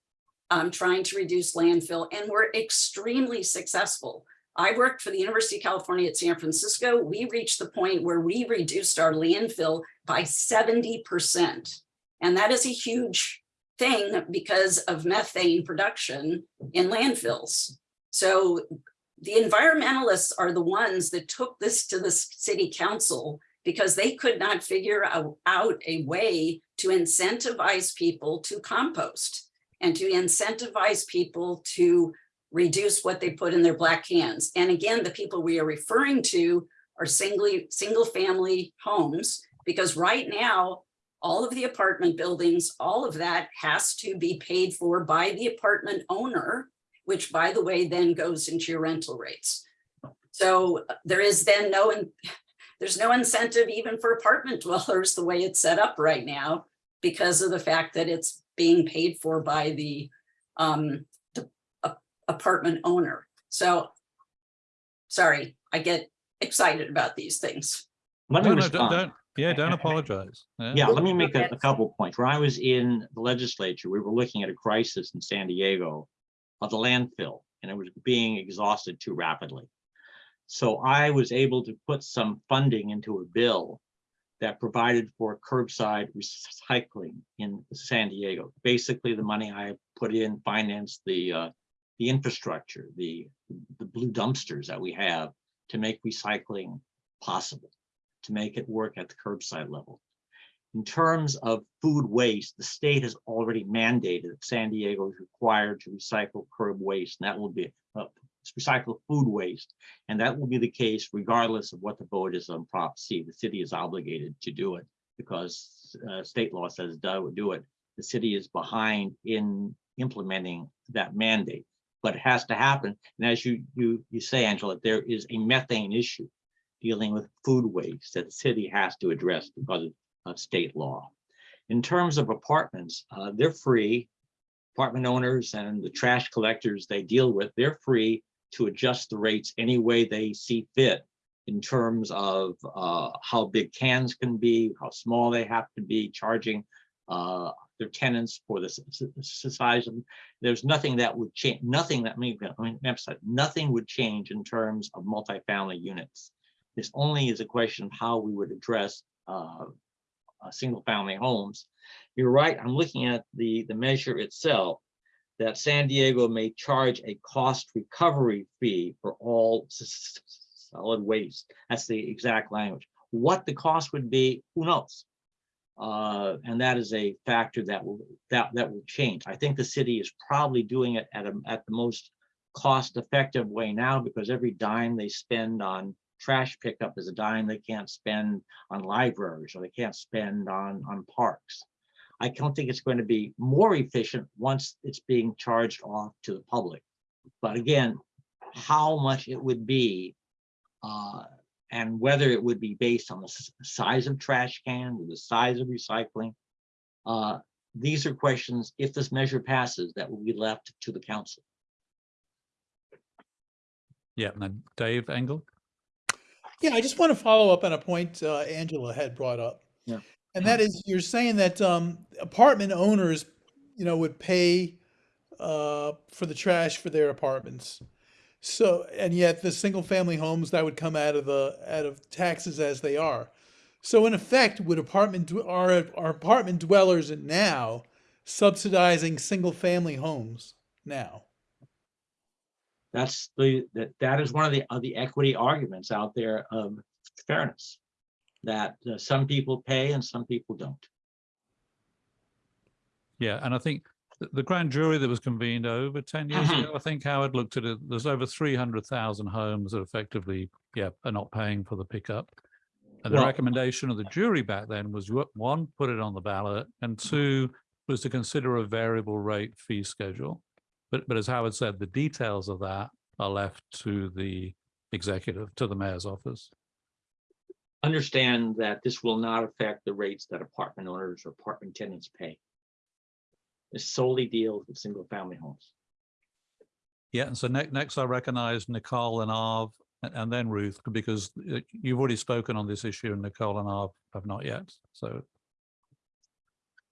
um, trying to reduce landfill and were extremely successful. I worked for the University of California at San Francisco. We reached the point where we reduced our landfill by 70%. And that is a huge thing because of methane production in landfills. So the environmentalists are the ones that took this to the city council because they could not figure out, a way to incentivize people to compost and to incentivize people to reduce what they put in their black cans. And again, the people we are referring to are singly, single family homes, because right now, all of the apartment buildings, all of that has to be paid for by the apartment owner, which by the way, then goes into your rental rates. So there is then no, there's no incentive even for apartment [laughs] dwellers, the way it's set up right now, because of the fact that it's being paid for by the um, apartment owner. So sorry, I get excited about these things. Let me No, no, don't, don't, yeah, don't apologize. Yeah, let me make a, a couple points. When I was in the legislature, we were looking at a crisis in San Diego of the landfill, and it was being exhausted too rapidly. So I was able to put some funding into a bill that provided for curbside recycling in San Diego. Basically, the money I put in financed the, uh, the infrastructure, the, the blue dumpsters that we have to make recycling possible to make it work at the curbside level. In terms of food waste, the state has already mandated that San Diego is required to recycle curb waste, and that will be uh, recycle food waste. And that will be the case regardless of what the vote is on Prop C. The city is obligated to do it because uh, state law says do, do it. The city is behind in implementing that mandate, but it has to happen. And as you you you say, Angela, there is a methane issue dealing with food waste that the city has to address because of, state law. In terms of apartments, uh, they're free. Apartment owners and the trash collectors they deal with, they're free to adjust the rates any way they see fit in terms of uh, how big cans can be, how small they have to be, charging uh, their tenants for the size of. There's nothing that would change, nothing that, may I mean, emphasize, nothing would change in terms of multifamily units. This only is a question of how we would address uh, uh, single-family homes. You're right, I'm looking at the, the measure itself, that San Diego may charge a cost recovery fee for all solid waste. That's the exact language. What the cost would be, who knows? Uh, and that is a factor that will, that, that will change. I think the city is probably doing it at a, at the most cost-effective way now, because every dime they spend on trash pickup is a dime they can't spend on libraries, or they can't spend on, on parks. I don't think it's going to be more efficient once it's being charged off to the public. But again, how much it would be uh, and whether it would be based on the size of trash can, or the size of recycling. uh, These are questions, if this measure passes, that will be left to the council. Yeah, and then Dave Engel. Yeah, I just want to follow up on a point uh, Angela had brought up. Yeah. And that is, you're saying that um, apartment owners, you know, would pay uh, for the trash for their apartments. So, and yet the single family homes that would come out of the, out of taxes as they are. So in effect, would apartment, dw- are, are apartment dwellers now subsidizing single family homes now? That's the, that, that is one of the, of the equity arguments out there of fairness. That uh, some people pay and some people don't. Yeah, and I think th- the grand jury that was convened over ten years Mhm. ago, I think Howard looked at it, there's over three hundred thousand homes that effectively, yeah, are not paying for the pickup. And the Well- recommendation of the jury back then was one, put it on the ballot, and two, was to consider a variable rate fee schedule. But, but as Howard said, the details of that are left to the executive, to the mayor's office. Understand that this will not affect the rates that apartment owners or apartment tenants pay. It solely deals with single family homes. Yeah, and so next, next I recognize Nicole and Arv and then Ruth, because uh, you've already spoken on this issue and Nicole and Arv have not yet. So,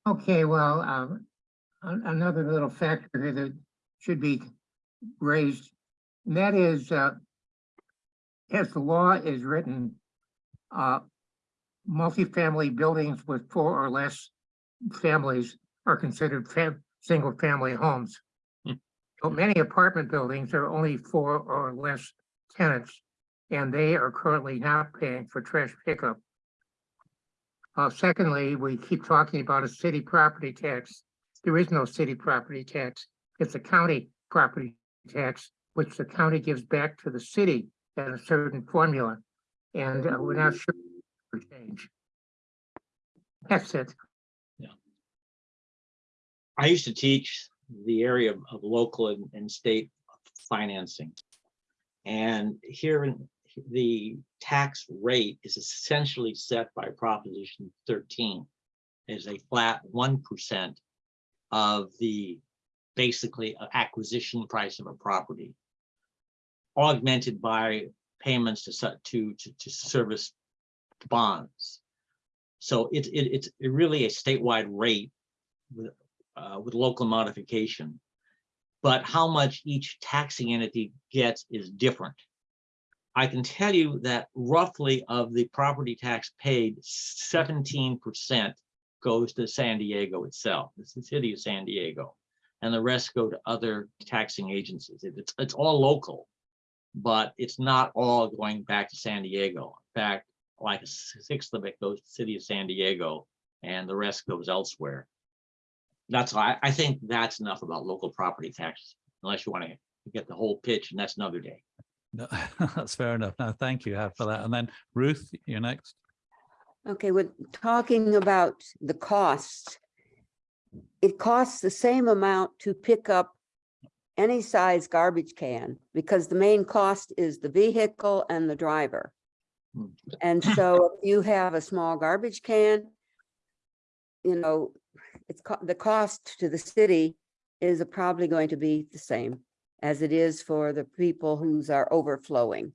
Okay, well, um, another little factor here that should be raised, and that is, uh, as the law is written, uh, multifamily buildings with four or less families are considered fam- single-family homes. Hmm. But many apartment buildings are only four or less tenants, and they are currently not paying for trash pickup. Uh, secondly, we keep talking about a city property tax. There is no city property tax. It's a county property tax, which the county gives back to the city at a certain formula. And uh, we're not sure for change. That's it. I used to teach the area of, local and, and state financing. And here in the tax rate is essentially set by Proposition thirteen as a flat one percent of the basically uh, acquisition price of a property. Augmented by payments to to to, to service bonds. So it, it it's really a statewide rate with uh, with local modification. But how much each taxing entity gets is different. I can tell you that roughly of the property tax paid, seventeen percent goes to San Diego itself, it's the city of San Diego. And the rest go to other taxing agencies. It's, it's all local, but it's not all going back to San Diego. In fact, like a sixth of it goes to the city of San Diego and the rest goes elsewhere. That's why I think that's enough about local property taxes, unless you want to get the whole pitch, and that's another day. no, [laughs] that's fair enough. Now, thank you Hap, for that. And then Ruth, you're next. Okay, we're talking about the cost. It costs the same amount to pick up any size garbage can because the main cost is the vehicle and the driver. Hmm. And so if you have a small garbage can, you know, it's co- the cost to the city is probably going to be the same as it is for the people whose are overflowing.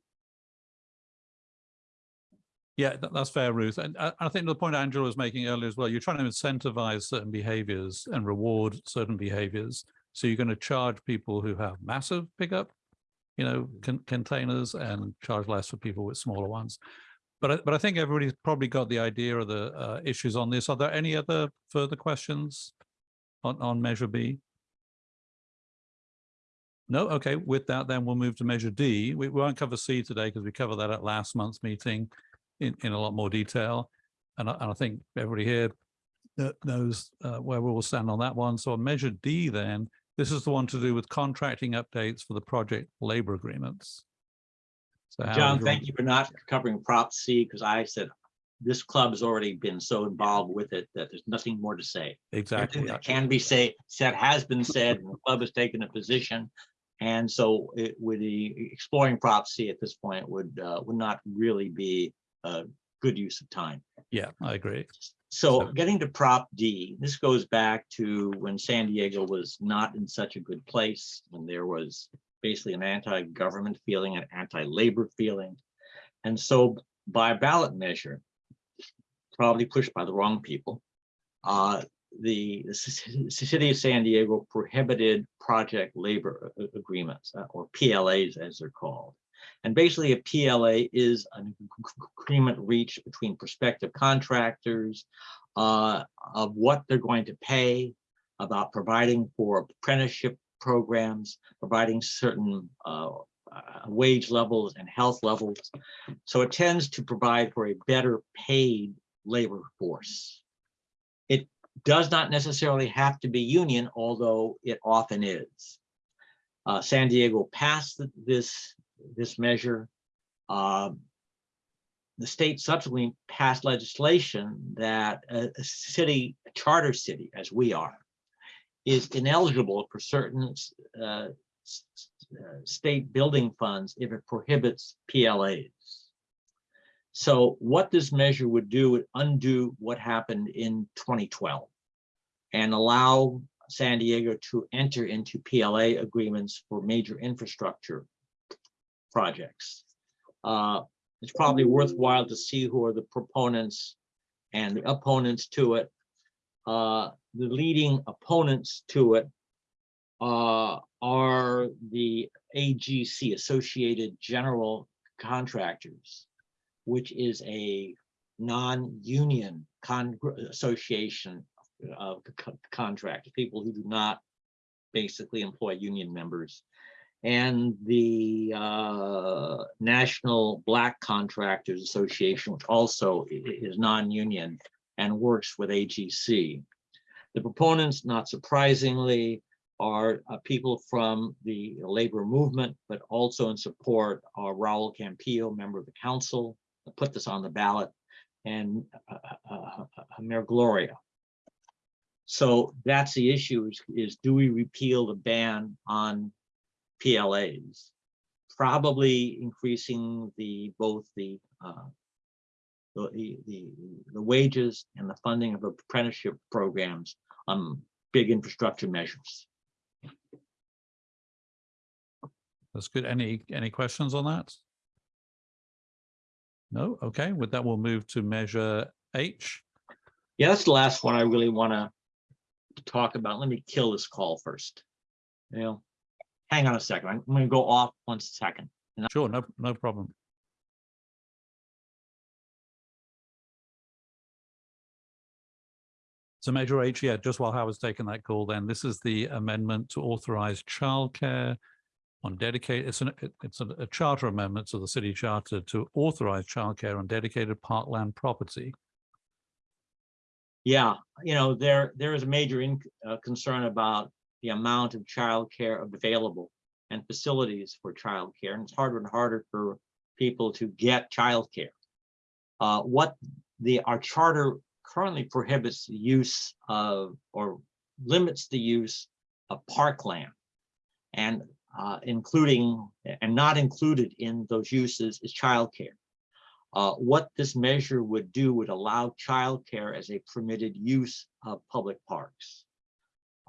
Yeah, tha- that's fair, Ruth. And I, I think the point Angela was making earlier as well, you're trying to incentivize certain behaviors and reward certain behaviors. So you're going to charge people who have massive pickup, you know, con- containers and charge less for people with smaller ones. But I, but I think everybody's probably got the idea of the uh, issues on this. Are there any other further questions on, on Measure B? No, okay, with that, then we'll move to Measure D. We we won't cover C today because we covered that at last month's meeting in, in a lot more detail. And I, and I think everybody here knows uh, where we will stand on that one. So on Measure D then, this is the one to do with contracting updates for the project labor agreements. So John, thank you for not covering Prop C, because I said this club has already been so involved with it that there's nothing more to say. Exactly. Everything that can be say, said has been said, and the club has taken a position. And so it would, the exploring Prop C at this point would, uh, would not really be a good use of time. Yeah, I agree. So So- getting to Prop D, this goes back to when San Diego was not in such a good place, when there was basically an anti-government feeling, an anti-labor feeling. And so by ballot measure, probably pushed by the wrong people, uh, the city of San Diego prohibited project labor agreements, uh, or PLAs as they're called. And basically a PLA is an agreement reached between prospective contractors uh, of what they're going to pay, about providing for apprenticeship programs, providing certain uh, uh, wage levels and health levels. So it tends to provide for a better paid labor force. It does not necessarily have to be union, although it often is. Uh, San Diego passed th- this, this measure. Um, The state subsequently passed legislation that a, a city, a charter city, as we are, is ineligible for certain uh, uh, state building funds if it prohibits PLAs. So what this measure would do would undo what happened in 2012 and allow San Diego to enter into PLA agreements for major infrastructure projects. Uh, It's probably worthwhile to see who are the proponents and the opponents to it. Uh, The leading opponents to it uh, are the AGC, Associated General Contractors, which is a non-union association of co- contractors, people who do not basically employ union members. And the uh, National Black Contractors Association, which also is non-union and works with AGC. The proponents, not surprisingly, are uh, people from the labor movement, but also in support are Raul Campillo, member of the council, put this on the ballot, and uh, uh, uh, Mayor Gloria. So that's the issue is, is do we repeal the ban on PLAs? Probably increasing the, both the, uh, the, the, the wages and the funding of apprenticeship programs on big infrastructure measures. That's good. Any, any questions on that? No? Okay, with that, we'll move to measure H. Yeah, that's the last one I really want to talk about. Let me kill this call first. You know, hang on a second. I'm going to go off one second. Sure, no, no problem. So Measure H, yeah, just while Howard's taking that call, then this is the amendment to authorize childcare on dedicated, it's an, it's a a charter amendment to the city charter to authorize childcare on dedicated parkland property. Yeah, you know, there, there is a major in, uh, concern about the amount of childcare available and facilities for childcare, and it's harder and harder for people to get childcare. Uh, what the, our charter currently prohibits the use of, or limits the use of parkland. And, uh, including, and not included in those uses is childcare. Uh, what this measure would do would allow childcare as a permitted use of public parks.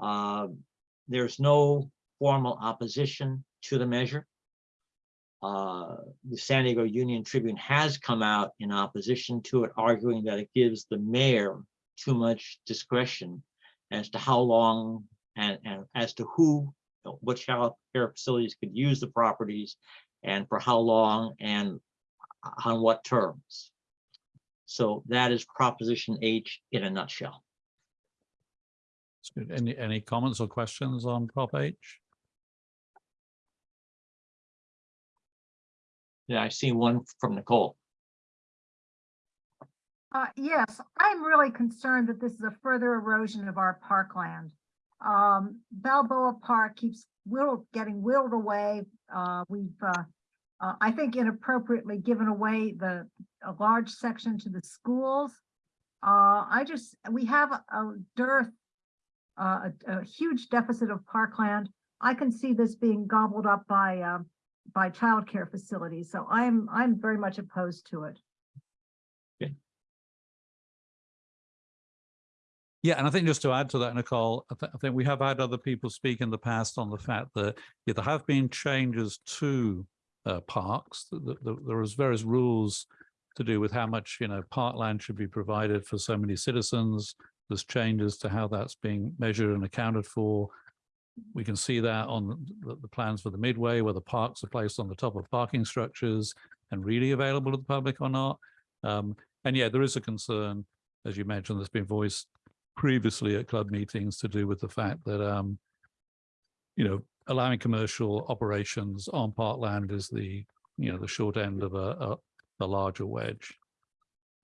Uh, There's no formal opposition to the measure. Uh, The San Diego Union Tribune has come out in opposition to it, arguing that it gives the mayor too much discretion as to how long and, and as to who, what child care facilities could use the properties and for how long and on what terms. So that is Proposition H in a nutshell. Any, any comments or questions on Prop H? Yeah, I see one from Nicole. Uh, yes, I'm really concerned that this is a further erosion of our parkland. Um, Balboa Park keeps whittled, getting whittled away. Uh, we've, uh, uh, I think inappropriately given away the, a large section to the schools. Uh, I just, we have a- dearth, uh, a, a huge deficit of parkland. I can see this being gobbled up by, um, by childcare facilities, so I'm, I'm very much opposed to it. Yeah, and I think just to add to that, Nicole, I, th- I think we have had other people speak in the past on the fact that yeah, there have been changes to uh, parks. th- th- th- There is various rules to do with how much, you know, parkland should be provided for so many citizens. There's changes to how that's being measured and accounted for. We can see that on the, the plans for the Midway, where the parks are placed on the top of parking structures and really available to the public or not. Um, and yeah, there is a concern, as you mentioned, that's been voiced previously at club meetings to do with the fact that, um, you know, allowing commercial operations on parkland is the, you know, the short end of a, a, a larger wedge.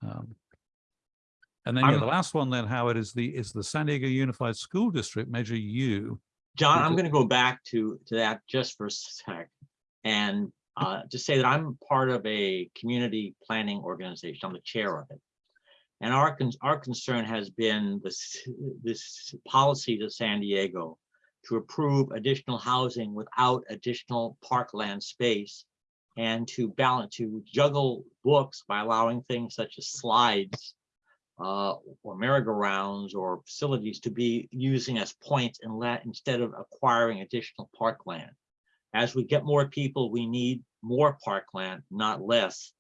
Um, and then, yeah, the last one then, Howard, is the, is the San Diego Unified School District Measure U. John, I'm going to go back to, to that just for a sec. And uh, to say that I'm part of a community planning organization. I'm the chair of it. And our, con- our concern has been this, this policy to San Diego to approve additional housing without additional parkland space and to balance, to juggle books by allowing things such as slides uh, or merry-go-rounds or facilities to be using as points and let, instead of acquiring additional parkland. As we get more people, we need more parkland, not less.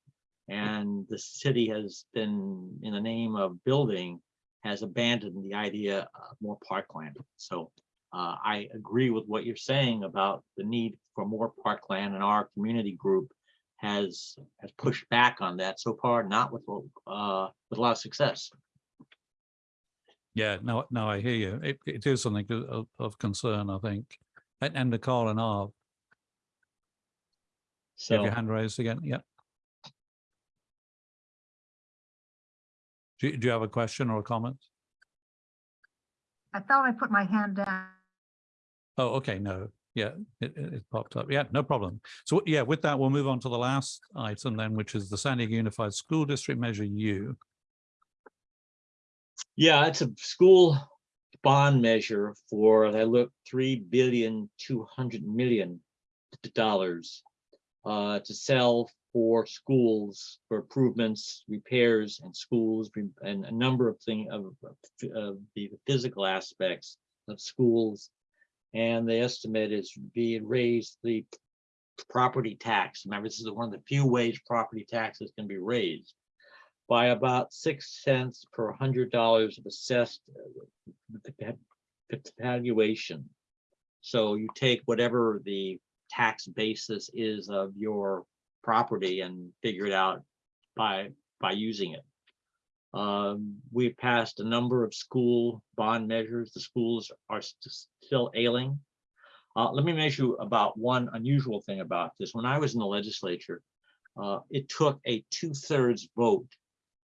And the city has been, in the name of building, has abandoned the idea of more parkland. So uh, I agree with what you're saying about the need for more parkland and our community group has, has pushed back on that so far, not with, uh, with a lot of success. Yeah, no, no, I hear you. It, it is something of- of, of concern, I think. And, and Nicole and Arv, you have your hand raised again, yeah. Do, you- do you have a question or a comment? I thought I put my hand down. Oh, okay, no, yeah, it, it popped up. Yeah, no problem. So, yeah, with that, we'll move on to the last item then, which is the San Diego Unified School District Measure U. yeah, it's a school bond measure for, I look, three billion, two hundred million dollars uh, to sell for schools, for improvements, repairs and schools, and a number of things of, of the physical aspects of schools. And the estimate is being raised the property tax. Remember, this is one of the few ways property taxes can be raised by about six cents per hundred dollars of assessed uh, valuation. So you take whatever the tax basis is of your property and figure it out by, by using it. Um, we passed a number of school bond measures. The schools are st- still ailing. Uh, let me mention about one unusual thing about this. When I was in the legislature, uh, it took a two-thirds vote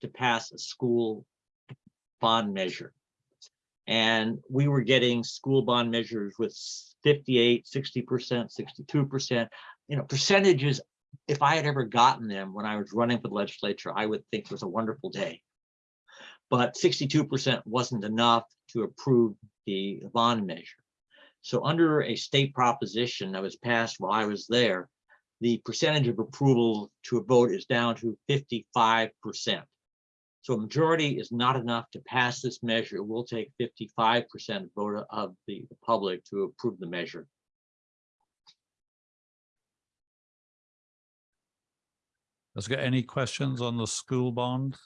to pass a school bond measure. And we were getting school bond measures with 58, 60%, 62%, you know, percentages. If I had ever gotten them when I was running for the legislature, I would think it was a wonderful day. But 62% wasn't enough to approve the bond measure. So under a state proposition that was passed while I was there, the percentage of approval to a vote is down to 55%. So a majority is not enough to pass this measure. It will take 55% vote of the public to approve the measure. Has got any questions on the school bond?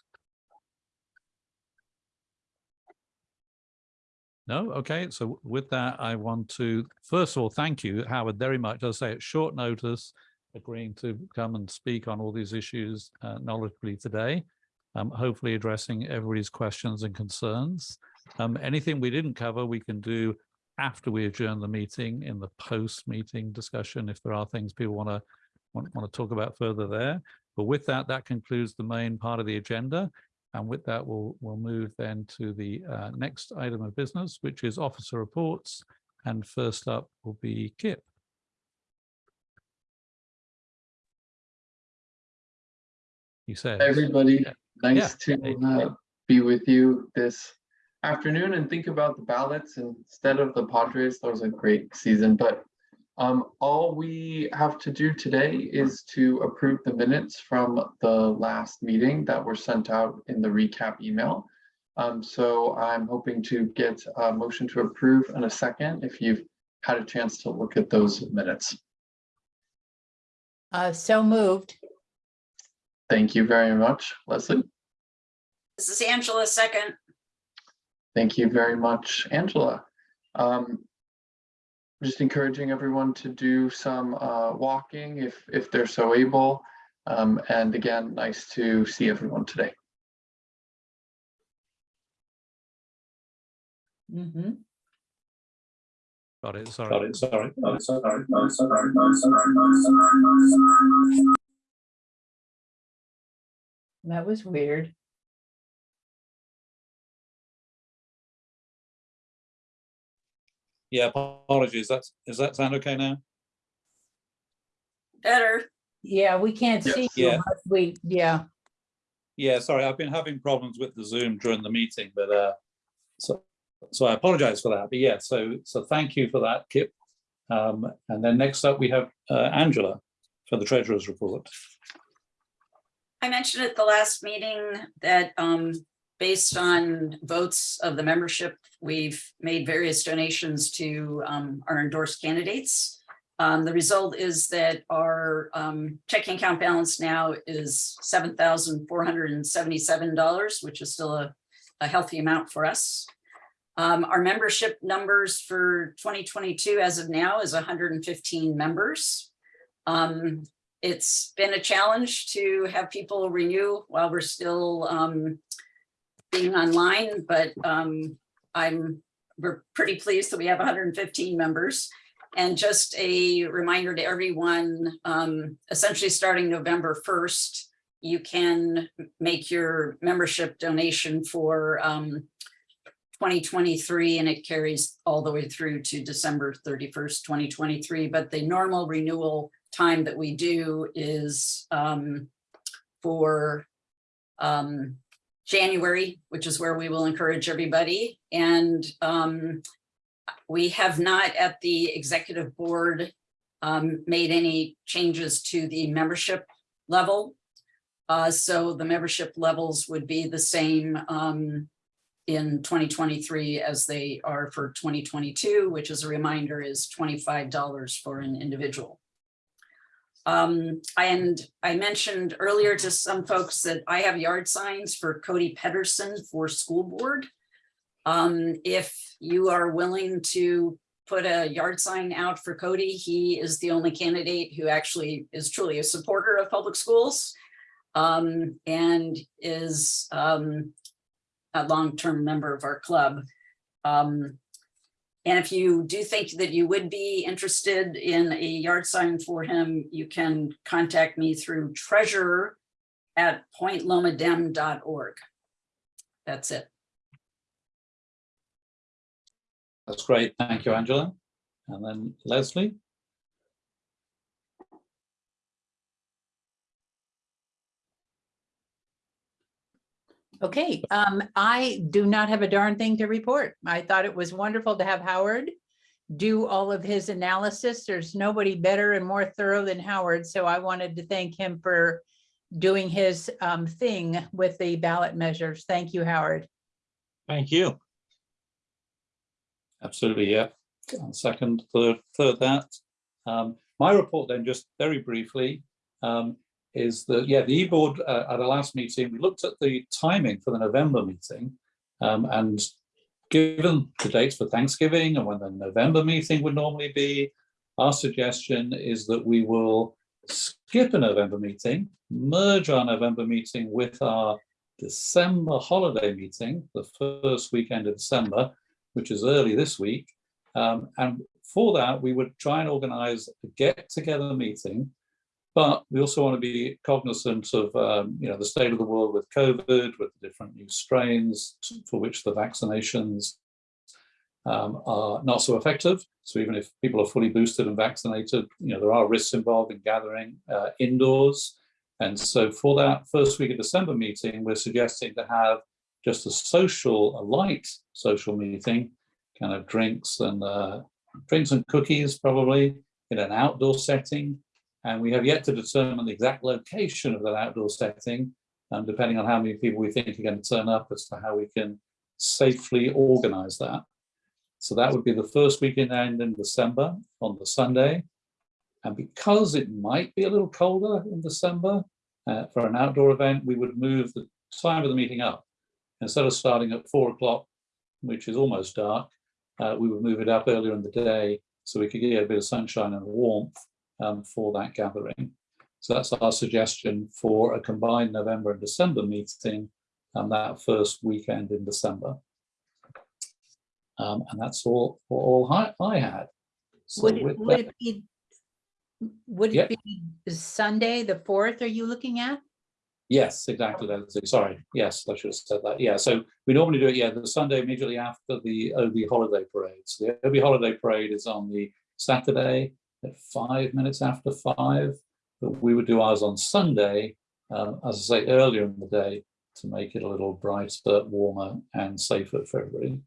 No, okay, so with that, I want to, first of all, thank you, Howard, very much. I say, at short notice, agreeing to come and speak on all these issues uh, knowledgeably today. Um, hopefully addressing everybody's questions and concerns. Um, anything we didn't cover, we can do after we adjourn the meeting in the post-meeting discussion, if there are things people want to want, want to talk about further there. But with that, that concludes the main part of the agenda. And with that, we'll, we'll move then to the uh, next item of business, which is officer reports. And first up will be Kip. You says. Everybody, Yeah. nice Hey. to uh, be with you this afternoon and think about the ballots instead of the Padres. That was a great season, but um, all we have to do today is to approve the minutes from the last meeting that were sent out in the recap email. Um, so I'm hoping to get a motion to approve in a second if you've had a chance to look at those minutes. Uh, so moved. Thank you very much, Leslie. This is Angela second. Thank you very much, Angela. Um, just encouraging everyone to do some uh, walking if if they're so able. Um, and again, nice to see everyone today. Mm-hmm. Got it, sorry. sorry. That was weird. Yeah, apologies. That's, does that sound okay now? Better. Yeah, we can't Yes. see you, Yeah. but we, yeah. Yeah, sorry, I've been having problems with the Zoom during the meeting, but uh, so, so I apologize for that. But yeah, so, so thank you for that, Kip. Um, and then next up, we have uh, Angela for the treasurer's report. I mentioned at the last meeting that um, based on votes of the membership, we've made various donations to um, our endorsed candidates. Um, the result is that our um, checking account balance now is seven thousand four hundred and seventy-seven dollars, which is still a, a healthy amount for us. Um, our membership numbers for twenty twenty-two as of now is hundred and fifteen members. Um, it's been a challenge to have people renew while we're still um, being online, but um, I'm, we're pretty pleased that we have hundred and fifteen members. And just a reminder to everyone, um, essentially starting November first, you can make your membership donation for um, 2023 and it carries all the way through to December 31st, 2023. But the normal renewal time that we do is um, for um, January, which is where we will encourage everybody. And um, we have not at the executive board um, made any changes to the membership level. Uh, so the membership levels would be the same um, in 2023 as they are for 2022, which as a reminder is $25 for an individual. Um, and I mentioned earlier to some folks that I have yard signs for Cody Petterson for school board. Um, if you are willing to put a yard sign out for Cody, he is the only candidate who actually is truly a supporter of public schools. Um, and is um, a long-term member of our club. And if you do think that you would be interested in a yard sign for him, you can contact me through treasurer at pointlomadem.org. That's it. That's great. Thank you, Angela. And then Leslie? Okay, um, I do not have a darn thing to report. I thought it was wonderful to have Howard do all of his analysis. There's nobody better and more thorough than Howard, so I wanted to thank him for doing his um thing with the ballot measures. Thank you, Howard. Thank you. Absolutely, yeah. And Second, third, third that. Um, my report then, just very briefly, um, is that, yeah, the e-board uh, at our last meeting, we looked at the timing for the November meeting. Um, and given the dates for Thanksgiving and when the November meeting would normally be, our suggestion is that we will skip a November meeting, merge our November meeting with our December holiday meeting, the first weekend of December, which is early this week. Um, and for that, we would try and organize a get-together meeting, but we also want to be cognizant of, um, you know, the state of the world with COVID, with the different new strains for which the vaccinations um, are not so effective. So even if people are fully boosted and vaccinated, you know, there are risks involved in gathering uh, indoors. And so for that first week of December meeting, we're suggesting to have just a social, a light social meeting, kind of drinks and uh, drinks and cookies probably in an outdoor setting. And we have yet to determine the exact location of that outdoor setting, um, depending on how many people we think are going to turn up as to how we can safely organize that. So that would be the first weekend end in December on the Sunday. And because it might be a little colder in December uh, for an outdoor event, we would move the time of the meeting up. Instead of starting at four o'clock, which is almost dark, uh, we would move it up earlier in the day so we could get a bit of sunshine and warmth um, for that gathering. So that's our suggestion for a combined November and December meeting and that first weekend in December. Um, and that's all, all I, I had. So Would it, would that- it be, would Yeah. it be Sunday, the fourth, are you looking at? Yes, exactly. Sorry. Yes, I should have said that. Yeah, so we normally do it, yeah, the Sunday immediately after the OB holiday parade. So the OB holiday parade is on the Saturday at five minutes after five. But we would do ours on Sunday, um, as I say, earlier in the day to make it a little brighter, warmer and safer for everybody.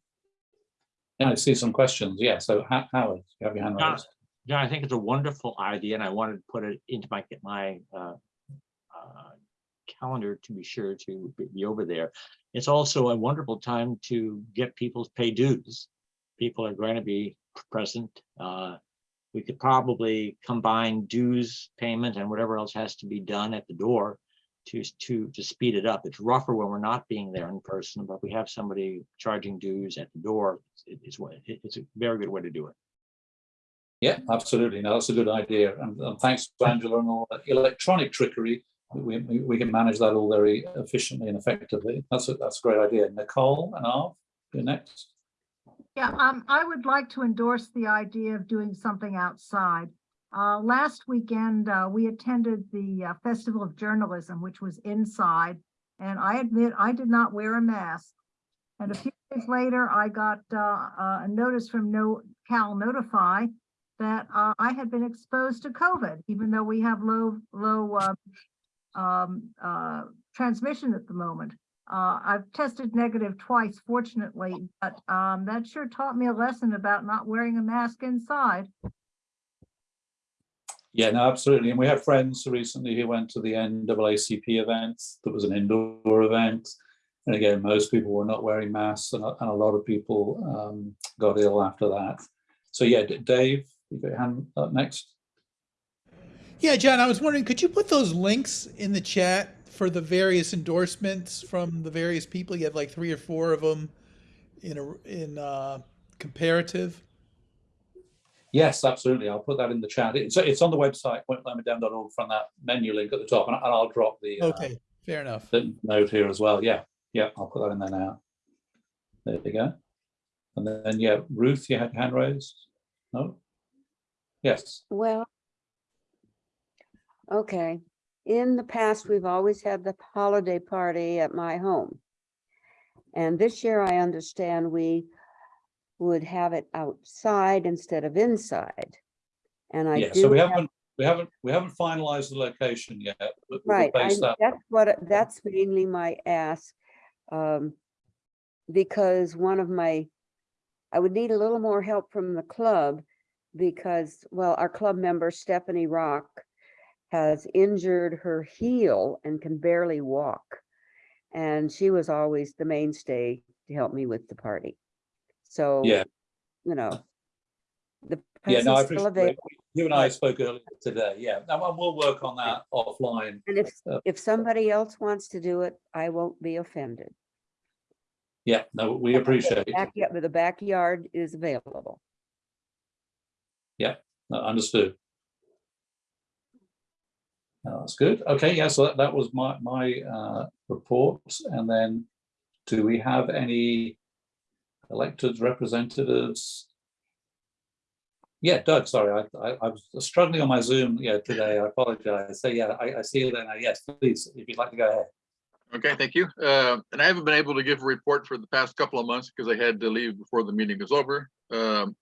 Yeah, I see some questions. Yeah, so Howard, you have your hand Yeah. raised. John, I think it's a wonderful idea and I wanted to put it into my, my uh, uh, calendar to be sure to be- be over there. It's also a wonderful time to get people to pay dues. People are going to be present. Uh, We could probably combine dues payment and whatever else has to be done at the door to, to, to speed it up. It's rougher when we're not being there in person, but we have somebody charging dues at the door. It- It's, it's a very good way to do it. Yeah, absolutely. No, that's a good idea. And, and thanks to Angela and all that electronic trickery, we, we, we can manage that all very efficiently and effectively. That's a, that's a great idea. Nicole and Arv, you're next. Yeah, um, I would like to endorse the idea of doing something outside. Uh, last weekend, uh, we attended the uh, Festival of Journalism, which was inside. And I admit, I did not wear a mask. And a few days later, I got, uh, a notice from No Cal Notify that, uh, I had been exposed to COVID, even though we have low, low, uh, um, uh, transmission at the moment. Uh, I've tested negative twice fortunately, but, um, that sure taught me a lesson about not wearing a mask inside. Yeah, no, absolutely. And we have friends recently who went to the NAACP event. That was an indoor event. And again, most people were not wearing masks and, a- and a lot of people um, got ill after that. So yeah, Dave, you got your hand up next. Yeah, John, I was wondering, could you put those links in the chat for the various endorsements from the various people? You have like three or four of them in a, in uh comparative. Yes, absolutely. I'll put that in the chat. It's, it's on the website, pointlomadem.org from that menu link at the top and I- and I'll drop the, uh, Okay, fair enough. the note here as well. Yeah, yeah, I'll put that in there now. There we go. And then, yeah, Ruth, you had your hand raised? No? Yes, Well, okay. In the past, we've always had the holiday party at my home. And this year, I understand we would have it outside instead of inside. And I yeah, so we have- haven't, we haven't, we haven't finalized the location yet. Right, I, that- that's what, that's mainly my ask. Um, because one of my, I would need a little more help from the club because, well, our club member Stephanie Rock has injured her heel and can barely walk. And she was always the mainstay to help me with the party. So, Yeah, you know. The yeah, no, I appreciate, you and I spoke earlier today, yeah, and we'll- work on that offline. And if, Uh, if somebody else wants to do it, I won't be offended. Yeah, no, we appreciate it. But the backyard is available. No, Understood. That's good. Okay, yeah, so that, that was my, my uh, report. And then do we have any elected representatives? Yeah, Doug, sorry, I, I, I was struggling on my Zoom, yeah, today. I apologize. So yeah, I, I see you there. Yes, please, if you'd like to go ahead. Okay, thank you. Uh, And I haven't been able to give a report for the past couple of months because I had to leave before the meeting was over. Um,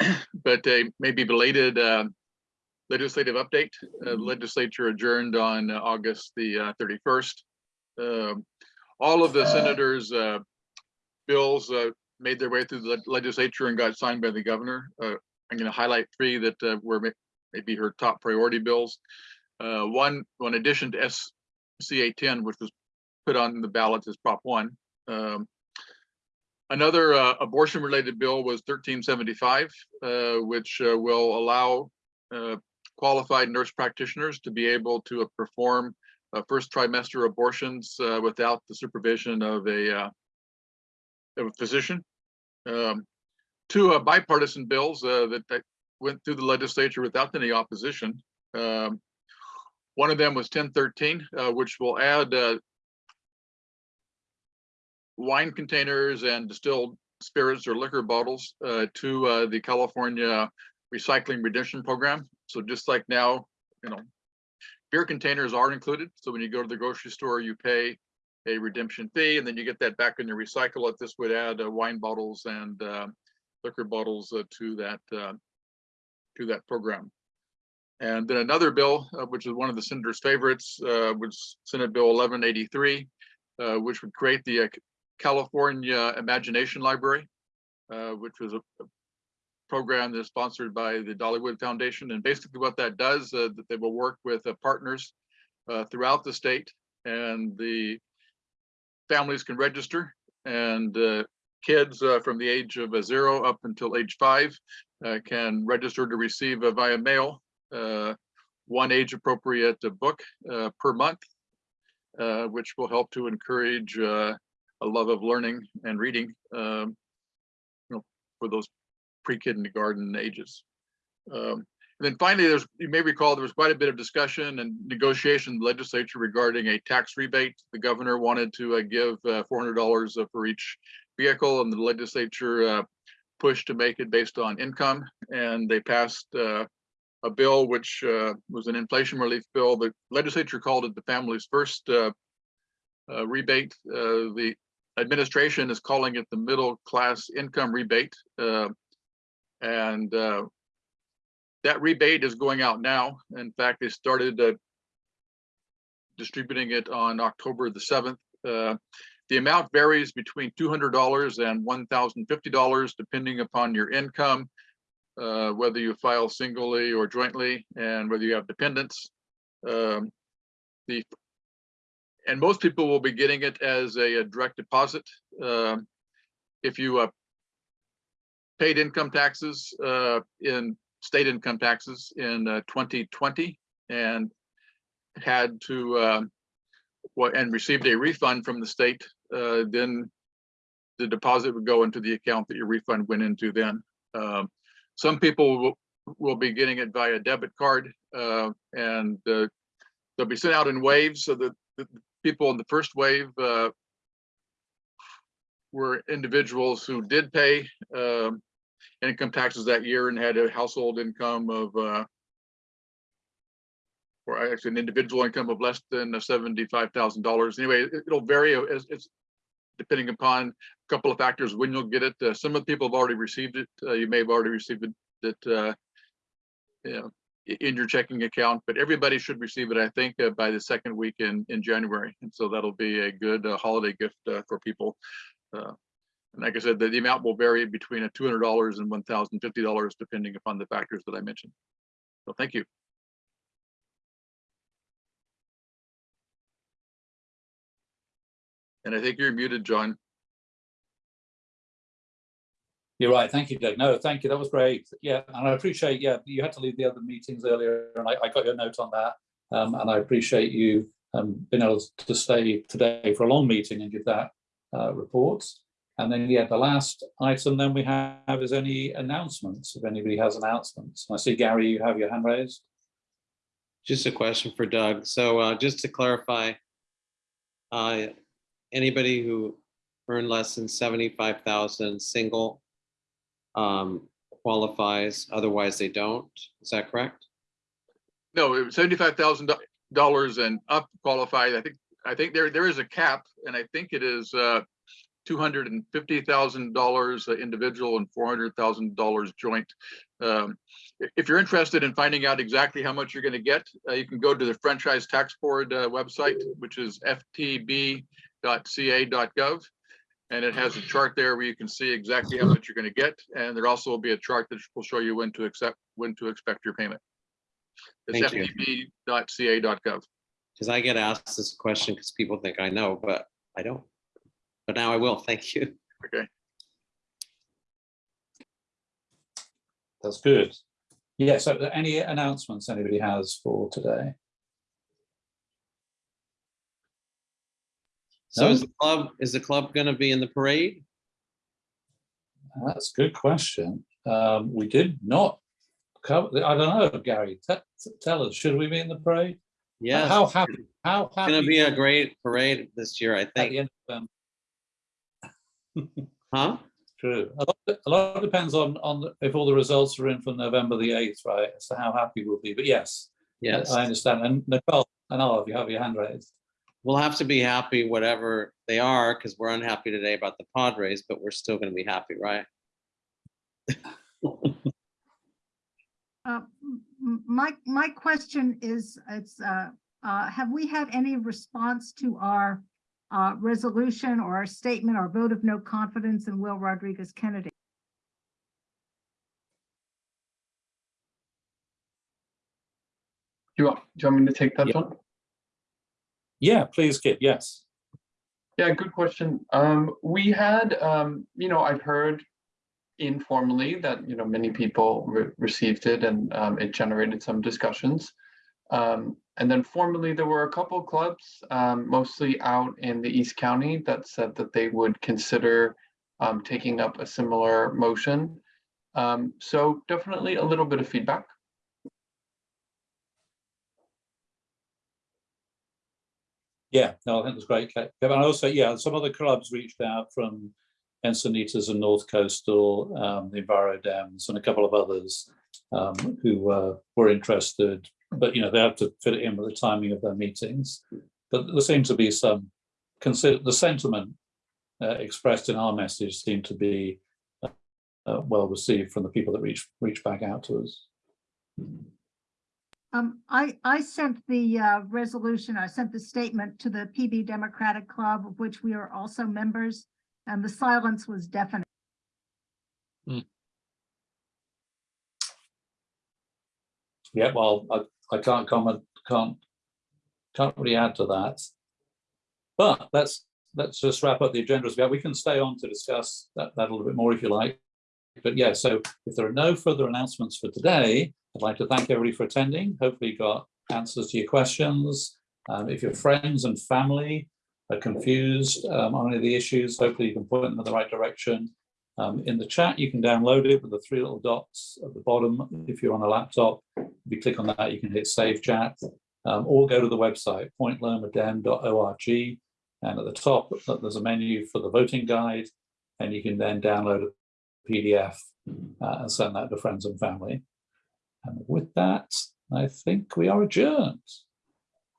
[clears throat] But a maybe belated uh, legislative update. Uh, Legislature adjourned on uh, August the uh, 31st. Um, All of the senators' uh, bills uh, made their way through the legislature and got signed by the governor. Uh, I'm going to highlight three that uh, were may- maybe her top priority bills. Uh, One, in addition to SCA 10, which was put on the ballot as Prop one. Um, Another uh, abortion-related bill was thirteen seventy-five, uh, which uh, will allow uh, qualified nurse practitioners to be able to uh, perform first trimester abortions uh, without the supervision of a uh, of a physician. Um, Two bipartisan bills that that went through the legislature without any opposition. Um, one of them was ten thirteen, uh, which will add, wine containers and distilled spirits or liquor bottles, uh, to, uh, the California Recycling Redemption Program. So just like now, you know, beer containers are included. So when you go to the grocery store, you pay a redemption fee and then you get that back when you recycle it. This would add, uh, wine bottles and, uh, liquor bottles, uh, to that, uh, to that program. And then another bill, uh, which is one of the senator's favorites, uh, was Senate Bill eleven eighty-three, uh, which would create the California Imagination Library, which was a program that's sponsored by the Dollywood Foundation. And basically what that does, uh, that they will work with uh, partners uh, throughout the state and the families can register and uh, kids uh, from the age of uh, zero up until age five can register to receive via mail one age appropriate book per month, which will help to encourage a love of learning and reading um, you know, for those pre-kindergarten ages. Um, and then finally, there's, you may recall, there was quite a bit of discussion and negotiation in the legislature regarding a tax rebate. The governor wanted to uh, give uh, $400 uh, for each vehicle and the legislature uh, pushed to make it based on income. And they passed uh, a bill which uh, was an inflation relief bill. The legislature called it the family's first rebate. The administration is calling it the middle class income rebate. And uh, that rebate is going out now. In fact, they started uh, distributing it on October the seventh. Uh, The amount varies between two hundred dollars and one thousand fifty dollars, depending upon your income, uh, whether you file singly or jointly, and whether you have dependents. Um, The and most people will be getting it as a, a direct deposit. Um, If you uh, paid income taxes uh, in state income taxes in uh, 2020 and had to um, what and received a refund from the state, uh, then the deposit would go into the account that your refund went into then. Um, some people will, will be getting it via debit card uh, and uh, they'll be sent out in waves. So the, the people in the first wave uh, were individuals who did pay um, income taxes that year and had a household income of uh, or actually an individual income of less than seventy-five thousand dollars. Anyway, it- it'll vary it's depending upon a couple of factors when you'll get it. Uh, some of the people have already received it. Uh, you may have already received it uh, you know, in your checking account, but everybody should receive it, I think, uh, by the second week in in January. And so that'll be a good uh, holiday gift uh, for people. Uh, and like I said, the, the amount will vary between a two hundred dollars and one thousand fifty dollars, depending upon the factors that I mentioned. So thank you. And I think you're muted, John. You're right. Thank you, Doug. No, thank you. That was great. Yeah, and I appreciate, yeah, you had to leave the other meetings earlier and I, I got your note on that. Um, and I appreciate you um, being able to stay today for a long meeting and give that uh, report. And then, yeah, the last item then we have is any announcements, if anybody has announcements. I see Gary, you have your hand raised. Just a question for Doug. So uh, just to clarify, uh, anybody who earned less than seventy-five thousand single um, qualifies, otherwise they don't. Is that correct? No, seventy-five thousand dollars and up qualified. I think, I think there, there is a cap and I think it is uh two hundred and fifty thousand dollars individual and four hundred thousand dollars joint. Um, If you're interested in finding out exactly how much you're going to get, uh, you can go to the Franchise Tax Board uh, website, which is ftb.ca.gov. And it has a chart there where you can see exactly how much you're going to get. And there also will be a chart that will show you when to accept, when to expect your payment. It's ftb.ca.gov. Because I get asked this question because people think I know, but I don't. But now I will. Thank you. Okay. That's good. Yeah, so any announcements anybody has for today? So No. is the club, is the club going to be in the parade? That's a good question. Um, we did not cover, I don't know, Gary, te- t- tell us, should we be in the parade? Yes. How happy, how happy. It's happy? Going to be a great parade this year, I At the think. end of [laughs] Huh? true. A lot, a lot depends on, on if all the results are in for November the eighth, right? As to how happy we'll be, but yes. I- Yes. I understand. And Nicole, and Olive, you have your hand raised. We'll have to be happy whatever they are because we're unhappy today about the Padres, but we're still going to be happy, right? Uh, m- m- My, my question is, it's, uh, uh, have we had any response to our uh, resolution or our statement or vote of no confidence in Will Rodriguez Kennedy? Do you want, do you want me to take that, Yeah. John? Yeah, please, Kit, yes. Yeah, good question. Um, we had, um, you know, I've heard informally that, you know, many people re- received it and um, it generated some discussions. Um, and then formally, there were a couple clubs, um, mostly out in the East County, that said that they would consider um, taking up a similar motion. Um, so definitely a little bit of feedback. Yeah, no, I think it's great. Kevin, and also, yeah, some other clubs reached out from Encinitas and North Coastal, um, the Enviro Dems and a couple of others um, who uh, were interested, but you know, they have to fit it in with the timing of their meetings. But there seems to be some consider the sentiment uh, expressed in our message seemed to be uh, uh, well received from the people that reach reach back out to us. Um, I, I sent the, uh, resolution, I sent the statement to the PB Democratic Club, of which we are also members, and the silence was deafening. Yeah, well, I, I can't comment, can't, can't really add to that. But let's, let's just wrap up the agenda as well. We can stay on to discuss that, that a little bit more if you like. But yeah, so if there are no further announcements for today, I'd like to thank everybody for attending. Hopefully you got answers to your questions. Um, if your friends and family are confused um, on any of the issues, hopefully you can point them in the right direction. Um, in the chat, you can download it with the three little dots at the bottom. If you're on a laptop, if you click on that, you can hit save chat um, or go to the website pointlomadem.org. And at the top, there's a menu for the voting guide, and you can then download a PDF uh, and send that to friends and family. And with that, I think we are adjourned.